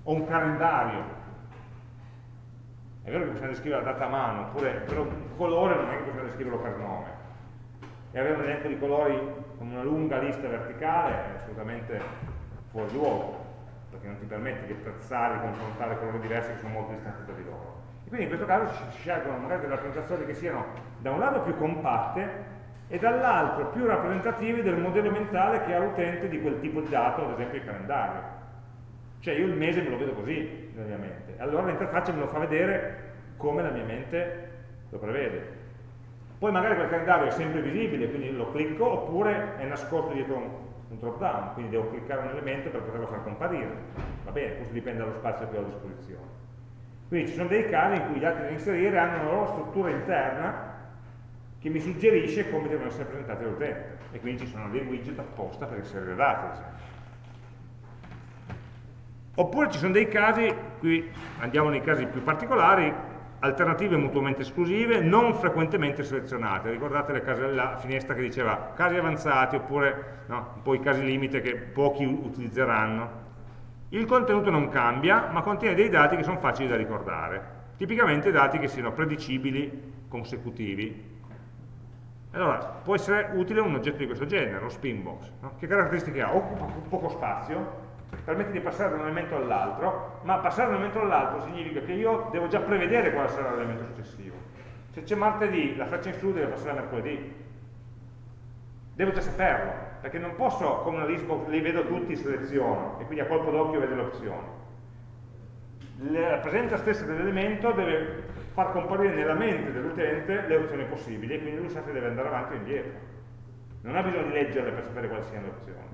o un calendario. È vero che bisogna descrivere la data a mano, oppure però un colore non è che bisogna descriverlo per nome. E avere un elenco di colori con una lunga lista verticale è assolutamente fuori luogo perché non ti permette di apprezzare, di confrontare colori diversi che sono molto distanti tra di loro. E quindi in questo caso si scelgono magari delle rappresentazioni che siano da un lato più compatte e dall'altro più rappresentative del modello mentale che ha l'utente di quel tipo di dato, ad esempio il calendario. Cioè io il mese me lo vedo così nella mia mente, allora l'interfaccia me lo fa vedere come la mia mente lo prevede. Poi magari quel calendario è sempre visibile, quindi lo clicco, oppure è nascosto dietro un un drop down, quindi devo cliccare un elemento per poterlo far comparire. Va bene, questo dipende dallo spazio che ho a disposizione. Quindi ci sono dei casi in cui gli dati da inserire hanno una loro struttura interna che mi suggerisce come devono essere presentati all'utente e quindi ci sono dei widget apposta per inserire dati, ad esempio. Oppure ci sono dei casi, qui andiamo nei casi più particolari, alternative mutuamente esclusive, non frequentemente selezionate. Ricordate case, la finestra che diceva casi avanzati oppure no, un po' i casi limite che pochi utilizzeranno. Il contenuto non cambia, ma contiene dei dati che sono facili da ricordare. Tipicamente dati che siano predicibili, consecutivi. Allora, può essere utile un oggetto di questo genere, lo spinbox. No? Che caratteristiche ha? Occupa poco spazio, permette di passare da un elemento all'altro, ma passare da un elemento all'altro significa che io devo già prevedere quale sarà l'elemento successivo. Se c'è martedì, la freccia in su deve passare a mercoledì. Devo già saperlo, perché non posso, come una listbox, li vedo tutti, seleziono, e quindi a colpo d'occhio vedo le opzioni. La presenza stessa dell'elemento deve far comparire nella mente dell'utente le opzioni possibili, e quindi lui sa se deve andare avanti o indietro. Non ha bisogno di leggerle per sapere quali siano le opzioni.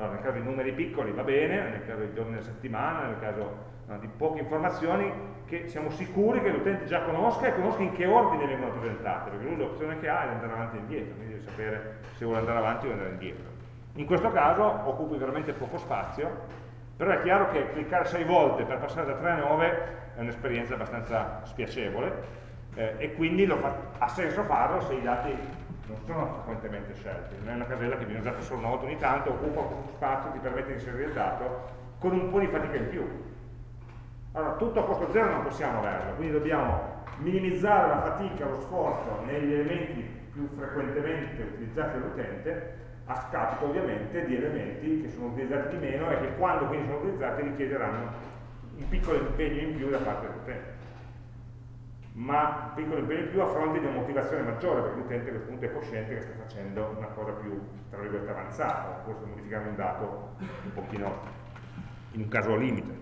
Allora, nel caso di numeri piccoli va bene, nel caso di giorni della settimana, nel caso no, di poche informazioni che siamo sicuri che l'utente già conosca e conosca in che ordine vengono presentate, perché lui l'opzione che ha è di andare avanti e indietro, quindi deve sapere se vuole andare avanti o andare indietro. In questo caso occupi veramente poco spazio, però è chiaro che cliccare 6 volte per passare da 3 a 9 è un'esperienza abbastanza spiacevole eh, e quindi fa, ha senso farlo se i dati non sono frequentemente scelti, non è una casella che viene usata solo una volta ogni tanto, occupa poco spazio, ti permette di inserire il dato con un po' di fatica in più. Allora, tutto a costo zero non possiamo averlo, quindi dobbiamo minimizzare la fatica, lo sforzo negli elementi più frequentemente utilizzati dall'utente, a scapito ovviamente di elementi che sono utilizzati di meno e che quando quindi sono utilizzati richiederanno un piccolo impegno in più da parte dell'utente ma piccolo impegno in più a fronte di una motivazione maggiore, perché l'utente a questo punto è cosciente che sta facendo una cosa più, tra virgolette, avanzata, forse modificare un dato un pochino in un caso limite.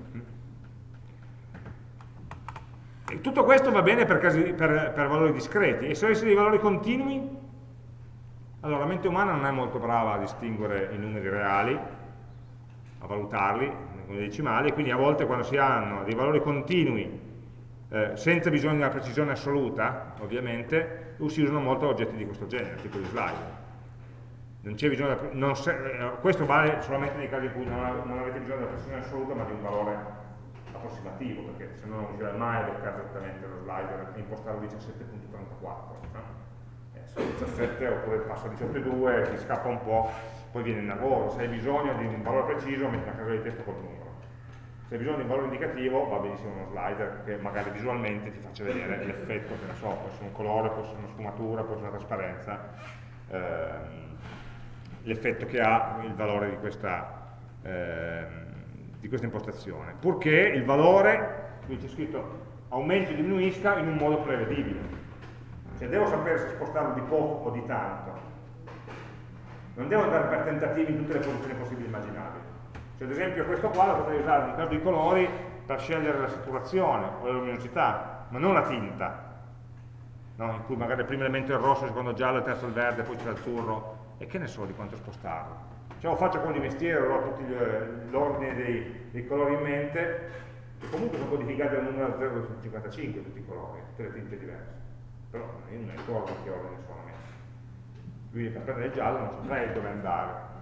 E tutto questo va bene per, casi, per, per valori discreti, e se avessi dei valori continui, allora la mente umana non è molto brava a distinguere i numeri reali, a valutarli come decimali, quindi a volte quando si hanno dei valori continui eh, senza bisogno di una precisione assoluta, ovviamente, si usano molto oggetti di questo genere, tipo di slide. Non bisogno, non se, eh, questo vale solamente nei casi in cui non, non, avete bisogno della precisione assoluta, ma di un valore approssimativo, perché se no non riuscirà mai a beccare esattamente lo slider e impostarlo a 17.34. No? Eh, se 17 oppure passa a 17.2, ti scappa un po', poi viene nervoso. Se hai bisogno di un valore preciso, metti una casella di testo col numero se hai bisogno di un valore indicativo va benissimo uno slider che magari visualmente ti faccia vedere l'effetto, che ne so, può essere un colore, può essere una sfumatura, può essere una trasparenza, ehm, l'effetto che ha il valore di questa, ehm, di questa impostazione, purché il valore, qui c'è scritto aumenti o diminuisca in un modo prevedibile. Cioè devo sapere se spostarlo di poco o di tanto. Non devo andare per tentativi in tutte le posizioni possibili e immaginabili cioè, ad esempio questo qua lo potrei usare nel caso dei colori per scegliere la saturazione o la luminosità, ma non la tinta, no? in cui magari il primo elemento è il rosso, il secondo il giallo, il terzo il verde, poi c'è l'azzurro, e che ne so di quanto spostarlo. Cioè, o faccio come di mestiere, ho tutti l'ordine dei, dei, colori in mente, che comunque sono codificati dal numero 0 su 55 tutti i colori, tutte le tinte diverse. Però io non ricordo che ordine sono messi. Quindi per prendere il giallo non saprei dove andare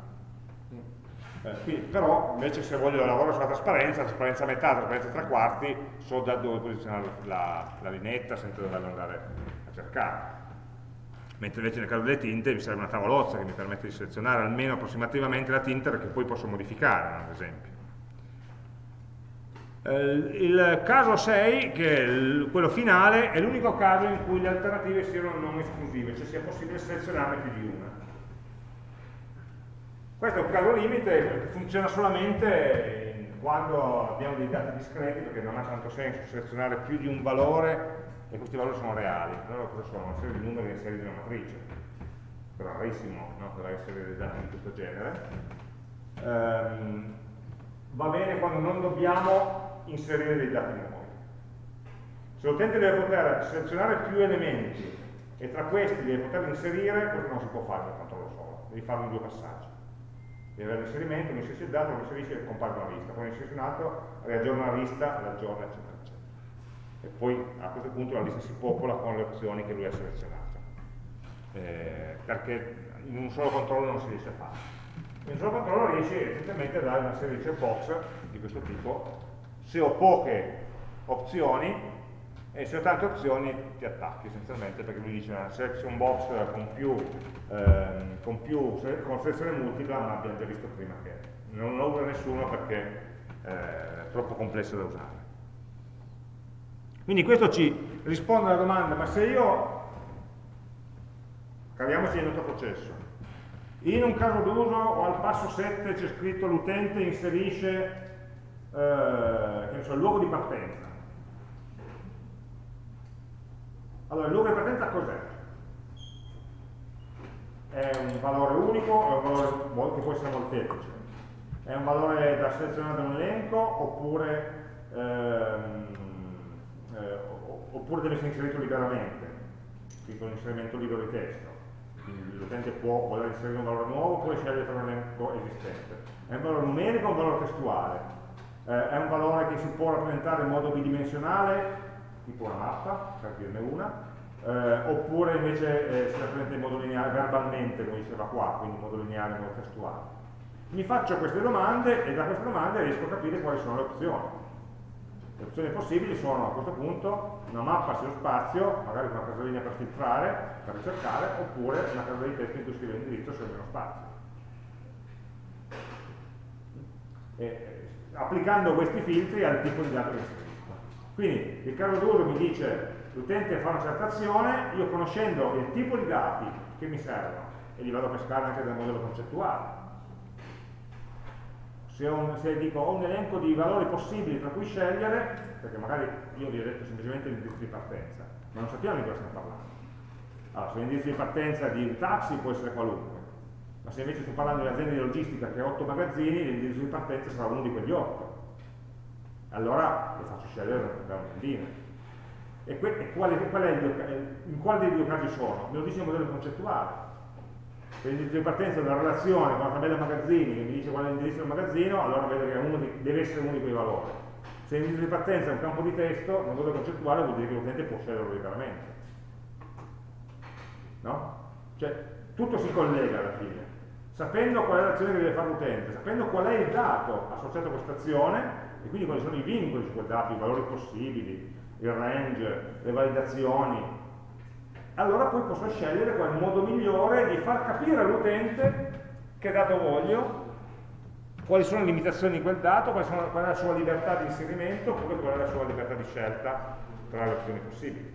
quindi, però invece se voglio lavorare sulla trasparenza, trasparenza a metà, trasparenza a tre quarti, so da dove posizionare la, la linetta senza doverla andare a cercare. Mentre invece nel caso delle tinte mi serve una tavolozza che mi permette di selezionare almeno approssimativamente la tinta che poi posso modificare, ad esempio. Eh, il caso 6, che è quello finale, è l'unico caso in cui le alternative siano non esclusive, cioè sia possibile selezionarne più di una. Questo è un caso limite funziona solamente quando abbiamo dei dati discreti, perché non ha tanto senso selezionare più di un valore e questi valori sono reali. Allora cosa sono? Una serie di numeri in serie di una matrice. Rarissimo no? deve essere dei dati di questo genere. Um, va bene quando non dobbiamo inserire dei dati nuovi. Se l'utente deve poter selezionare più elementi e tra questi deve poter inserire, questo non si può fare per controllo solo, devi farlo in due passaggi deve avere l'inserimento, mi inserisce il dato, mi inserisce e compare una lista, poi mi inserisce un altro, riaggiorna la lista, l'aggiorna, eccetera, eccetera. E poi a questo punto la lista si popola con le opzioni che lui ha selezionato. Eh, perché in un solo controllo non si riesce a fare. Un solo controllo riesce essenzialmente a dare una serie di checkbox di questo tipo. Se ho poche opzioni, e se ho tante opzioni ti attacchi essenzialmente perché lui dice una selection box con più, ehm, con, più con selezione multipla ma abbiamo già visto prima che non lo usa nessuno perché eh, è troppo complesso da usare. Quindi questo ci risponde alla domanda ma se io caviamoci nel nostro processo. In un caso d'uso o al passo 7 c'è scritto l'utente inserisce eh, so, il luogo di partenza Allora, il luogo di partenza cos'è? È un valore unico, è un valore che può essere molteplice. È un valore da selezionare da un elenco oppure, ehm, eh, oppure deve essere inserito liberamente, quindi con inserimento libero di testo. L'utente può voler inserire un valore nuovo oppure scegliere tra un elenco esistente. È un valore numerico o un valore testuale? Eh, è un valore che si può rappresentare in modo bidimensionale tipo una mappa, per dirne una, eh, oppure invece eh, si rappresenta in modo lineare, verbalmente, come diceva qua, quindi in modo lineare, in modo testuale. Mi faccio queste domande e da queste domande riesco a capire quali sono le opzioni. Le opzioni possibili sono a questo punto una mappa sullo spazio, magari con una casellina per filtrare, per ricercare, oppure una casella di testo in cui scrive l'indirizzo sul meno spazio. E, eh, applicando questi filtri al tipo di dato che si quindi il caso d'uso mi dice l'utente fa una certa azione, io conoscendo il tipo di dati che mi servono, e li vado a pescare anche dal modello concettuale. Se, un, se, dico ho un elenco di valori possibili tra cui scegliere, perché magari io vi ho detto semplicemente l'indirizzo di partenza, ma non sappiamo di cosa stiamo parlando. Allora, se l'indirizzo di partenza di un taxi può essere qualunque, ma se invece sto parlando di un'azienda di logistica che ha 8 magazzini, l'indirizzo di partenza sarà uno di quegli 8 allora lo faccio scegliere da una tendina. E, e qual qual in quale dei due casi sono? Me lo dice il modello concettuale. Se l'indirizzo di partenza è una relazione con una tabella magazzini che mi dice qual è l'indirizzo del magazzino, allora vedo che di, deve essere uno di quei valori. Se l'indirizzo di partenza è un campo di testo, nel modello concettuale vuol dire che l'utente può sceglierlo liberamente. No? Cioè, tutto si collega alla fine. Sapendo qual è l'azione che deve fare l'utente, sapendo qual è il dato associato a questa azione, e quindi quali sono i vincoli su quel dato, i valori possibili, il range, le validazioni, allora poi posso scegliere qual modo migliore di far capire all'utente che dato voglio, quali sono le limitazioni di quel dato, qual, è la sua libertà di inserimento, oppure qual è la sua libertà di scelta tra le opzioni possibili.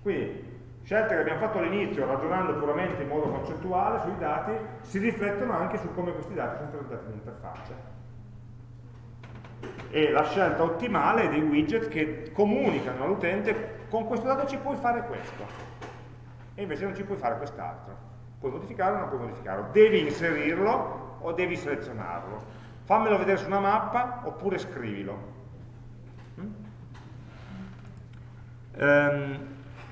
Quindi, scelte che abbiamo fatto all'inizio, ragionando puramente in modo concettuale sui dati, si riflettono anche su come questi dati sono presentati in interfaccia e la scelta ottimale dei widget che comunicano all'utente con questo dato ci puoi fare questo. E invece non ci puoi fare quest'altro. Puoi modificarlo o non puoi modificarlo. Devi inserirlo o devi selezionarlo. Fammelo vedere su una mappa oppure scrivilo. Um,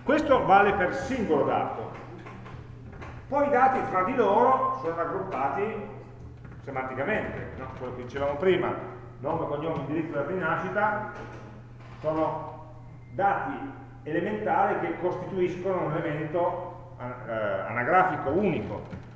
questo vale per singolo dato. Poi i dati fra di loro sono raggruppati semanticamente no? quello che dicevamo prima nome, cognome, indirizzo della rinascita, sono dati elementari che costituiscono un elemento eh, anagrafico unico.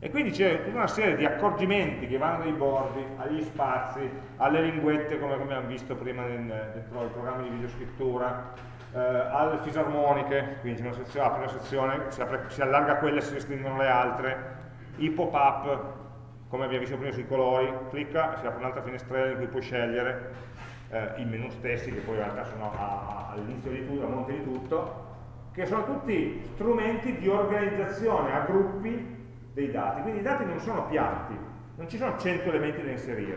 E quindi c'è tutta una serie di accorgimenti che vanno dai bordi, agli spazi, alle linguette come, abbiamo visto prima dentro i programmi di videoscrittura, eh, alle fisarmoniche, quindi una sezione, apre una sezione, si, apre, si allarga quella e si restringono le altre, i pop-up, come abbiamo visto prima sui colori, clicca, si apre un'altra finestrella in cui puoi scegliere eh, i menu stessi, che poi in realtà sono all'inizio di tutto, a monte di tutto, che sono tutti strumenti di organizzazione a gruppi dei dati. Quindi i dati non sono piatti, non ci sono 100 elementi da inserire,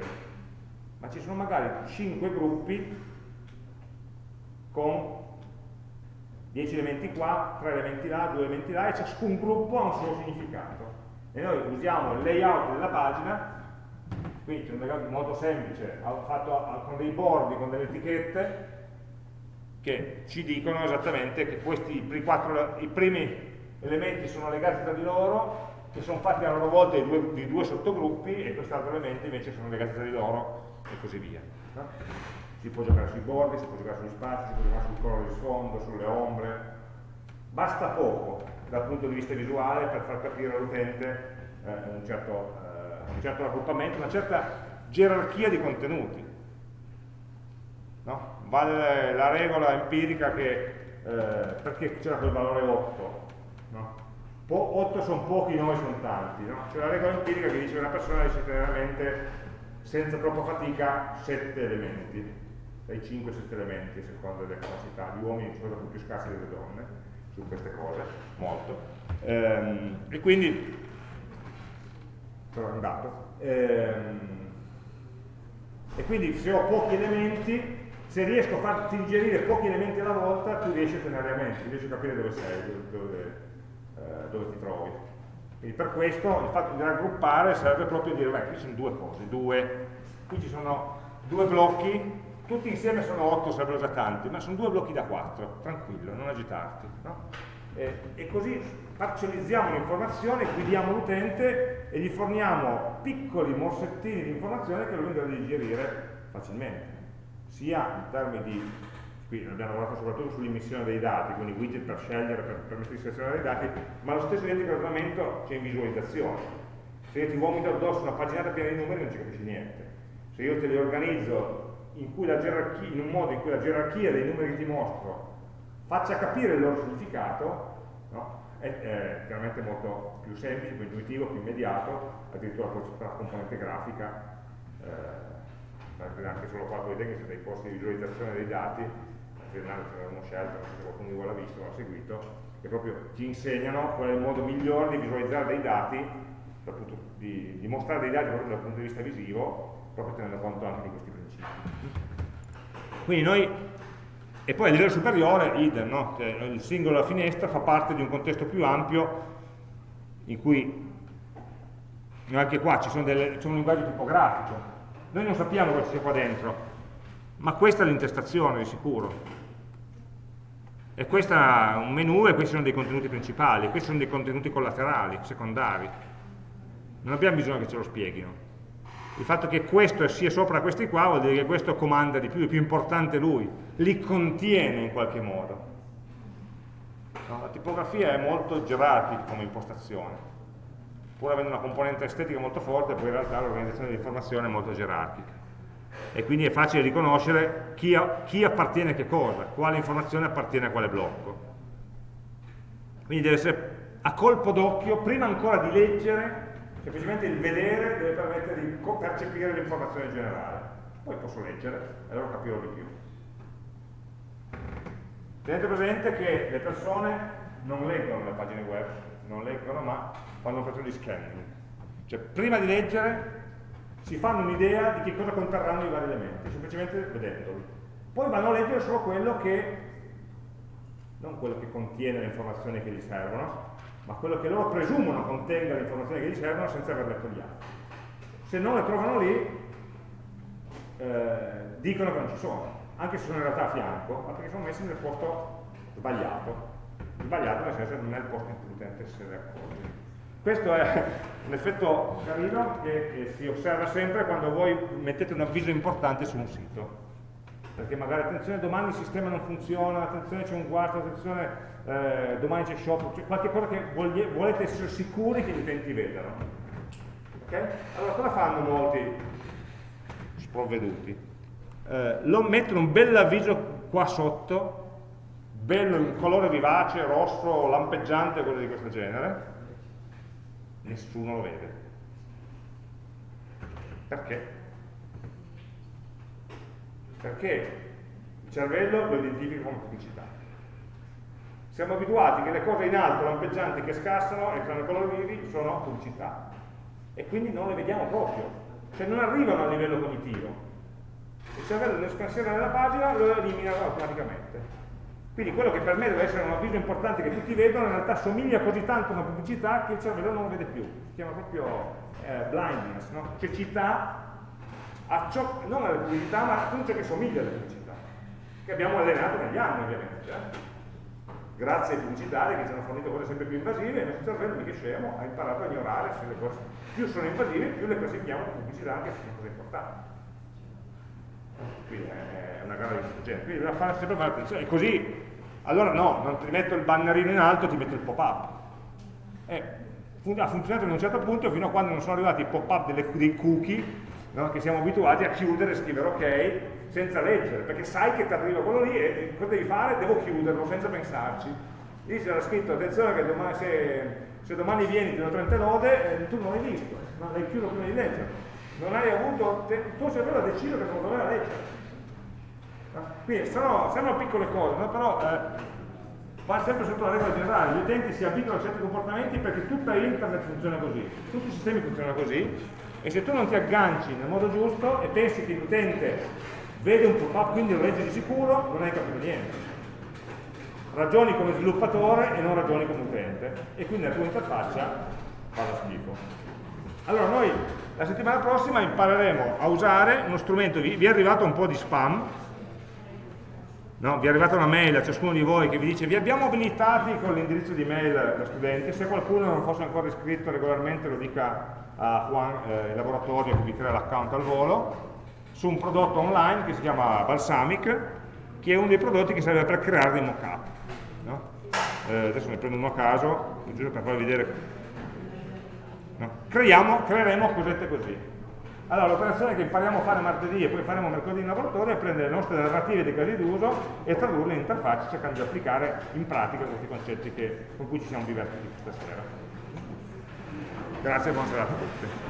ma ci sono magari 5 gruppi con 10 elementi qua, 3 elementi là, 2 elementi là, e ciascun gruppo ha un suo significato e noi usiamo il layout della pagina quindi c'è un layout molto semplice fatto con dei bordi, con delle etichette che ci dicono esattamente che questi i, quattro, i primi elementi sono legati tra di loro che sono fatti a loro volta di due, di due sottogruppi e questi altri elementi invece sono legati tra di loro e così via no? si può giocare sui bordi, si può giocare sugli spazi, si può giocare sul colore di sfondo, sulle ombre basta poco dal punto di vista visuale per far capire all'utente eh, un, certo, eh, un certo raggruppamento, una certa gerarchia di contenuti. No? Vale la regola empirica che eh, perché c'era quel valore 8? No? 8 sono pochi, 9 sono tanti. No? C'è la regola empirica che dice che una persona riesce a tenere a mente senza troppa fatica 7 elementi, dai 5-7 elementi a seconda delle capacità. Gli uomini sono più scarsi delle donne su queste cose, molto. Ehm, e quindi, però è un dato. Ehm, e quindi se ho pochi elementi se riesco a farti digerire pochi elementi alla volta, tu riesci a tenere a mente, riesci a capire dove sei, dove, dove, eh, dove ti trovi. Quindi per questo il fatto di raggruppare serve proprio a dire, beh, qui sono due cose, due, qui ci sono due blocchi, tutti insieme sono otto, sarebbero già tanti, ma sono due blocchi da quattro, tranquillo, non agitarti. No? E, e, così parcellizziamo l'informazione, guidiamo l'utente e gli forniamo piccoli morsettini di informazione che lo rendono digerire facilmente sia in termini di, qui abbiamo lavorato soprattutto sull'immissione dei dati, quindi widget per scegliere, per permettere di selezionare i dati, ma lo stesso identico ragionamento c'è in visualizzazione. Se io ti vomito addosso una paginata piena di numeri non ci capisci niente. Se io te li organizzo in, in un modo in cui la gerarchia dei numeri che ti mostro faccia capire il loro significato, no? è, è, chiaramente molto più semplice, più intuitivo, più immediato, addirittura per la componente grafica. Eh, anche solo qua vedete che c'è dei corsi di visualizzazione dei dati, ce l'avevamo scelto, se qualcuno di voi l'ha visto, l'ha seguito, che proprio ci insegnano qual è il modo migliore di visualizzare dei dati, di, di mostrare dei dati proprio dal punto di vista visivo, proprio tenendo conto anche di questi principi. Quindi noi, e poi a livello superiore, idem, no? cioè, il singolo della finestra fa parte di un contesto più ampio in cui anche qua c'è un linguaggio tipografico noi non sappiamo cosa c'è qua dentro, ma questa è l'intestazione di sicuro. E questo è un menu e questi sono dei contenuti principali, questi sono dei contenuti collaterali, secondari. Non abbiamo bisogno che ce lo spieghino. Il fatto che questo sia sopra questi qua vuol dire che questo comanda di più, è più importante lui, li contiene in qualche modo. No, la tipografia è molto gerarchica come impostazione pur avendo una componente estetica molto forte, poi in realtà l'organizzazione dell'informazione è molto gerarchica. E quindi è facile riconoscere chi, chi appartiene a che cosa, quale informazione appartiene a quale blocco. Quindi deve essere a colpo d'occhio, prima ancora di leggere, semplicemente il vedere deve permettere di percepire l'informazione generale. Poi posso leggere e allora capirò di più. Tenete presente che le persone non leggono le pagine web, non leggono ma fanno un'operazione di scanning. Cioè prima di leggere si fanno un'idea di che cosa conterranno i vari elementi, semplicemente vedendoli. Poi vanno a leggere solo quello che, non quello che contiene le informazioni che gli servono, ma quello che loro presumono contenga le informazioni che gli servono senza aver letto gli altri. Se non le trovano lì, eh, dicono che non ci sono, anche se sono in realtà a fianco, ma perché sono messi nel posto sbagliato. Sbagliato nel senso che non è il posto in cui l'utente se ne accorge. Questo è un effetto carino che, che si osserva sempre quando voi mettete un avviso importante su un sito perché magari attenzione domani il sistema non funziona, attenzione c'è un guasto, attenzione eh, domani c'è shop, cioè qualche cosa che volete essere sicuri che gli utenti vedano. Okay? Allora cosa fanno molti sprovveduti? Eh, lo mettono un bel avviso qua sotto, bello in colore vivace, rosso, lampeggiante, cose di questo genere, nessuno lo vede. Perché? Perché il cervello lo identifica come pubblicità. Siamo abituati che le cose in alto, lampeggianti, che scassano e hanno colori vivi, sono pubblicità. E quindi non le vediamo proprio. Cioè non arrivano a livello cognitivo. Il cervello nel scansione della pagina lo elimina automaticamente. Quindi quello che per me deve essere un avviso importante che tutti vedono, in realtà somiglia così tanto a una pubblicità che il cervello non lo vede più. Si chiama proprio eh, blindness, no? cecità ciò, non alle pubblicità, ma a tutto ciò che somiglia alle pubblicità, che abbiamo allenato negli anni ovviamente. Eh? Grazie ai pubblicitari che ci hanno fornito cose sempre più invasive, il nostro cervello, mica scemo, ha imparato a ignorare se le cose più sono invasive, più le classifichiamo come pubblicità anche se sono cose importanti. Quindi è una gara di questo genere. Quindi bisogna fare sempre fare attenzione. E così, allora no, non ti metto il bannerino in alto, ti metto il pop-up. Eh, ha funzionato in un certo punto fino a quando non sono arrivati i pop-up dei cookie no? che siamo abituati a chiudere e scrivere ok senza leggere, perché sai che ti arriva quello lì e cosa devi fare? Devo chiuderlo senza pensarci. Lì c'era scritto, attenzione che domani, se, se, domani vieni ti do 30 lode, eh, tu non l'hai visto, non l'hai chiuso prima di leggere. Non hai avuto, il tuo cervello ha deciso che non doveva leggere. Quindi sono, sono piccole cose, no? però eh, va sempre sotto la regola generale, gli utenti si abituano a certi comportamenti perché tutta internet funziona così, tutti i sistemi funzionano così e se tu non ti agganci nel modo giusto e pensi che l'utente vede un pop-up quindi lo legge di sicuro, non hai capito niente. Ragioni come sviluppatore e non ragioni come utente e quindi la tua interfaccia fa da schifo. Allora noi la settimana prossima impareremo a usare uno strumento, vi, è arrivato un po' di spam, no? vi è arrivata una mail a ciascuno di voi che vi dice vi abbiamo abilitati con l'indirizzo di mail da studente, se qualcuno non fosse ancora iscritto regolarmente lo dica a Juan, eh, il laboratorio che vi crea l'account al volo, su un prodotto online che si chiama Balsamic, che è uno dei prodotti che serve per creare dei mock-up. No? Eh, adesso ne prendo uno a caso, giusto per farvi vedere. No? Creiamo, creeremo cosette così. Allora, l'operazione che impariamo a fare martedì e poi faremo mercoledì in laboratorio è prendere le nostre narrative dei casi d'uso e tradurle in interfacce cercando di applicare in pratica questi concetti che, con cui ci siamo divertiti questa sera. Grazie e buona serata a tutti.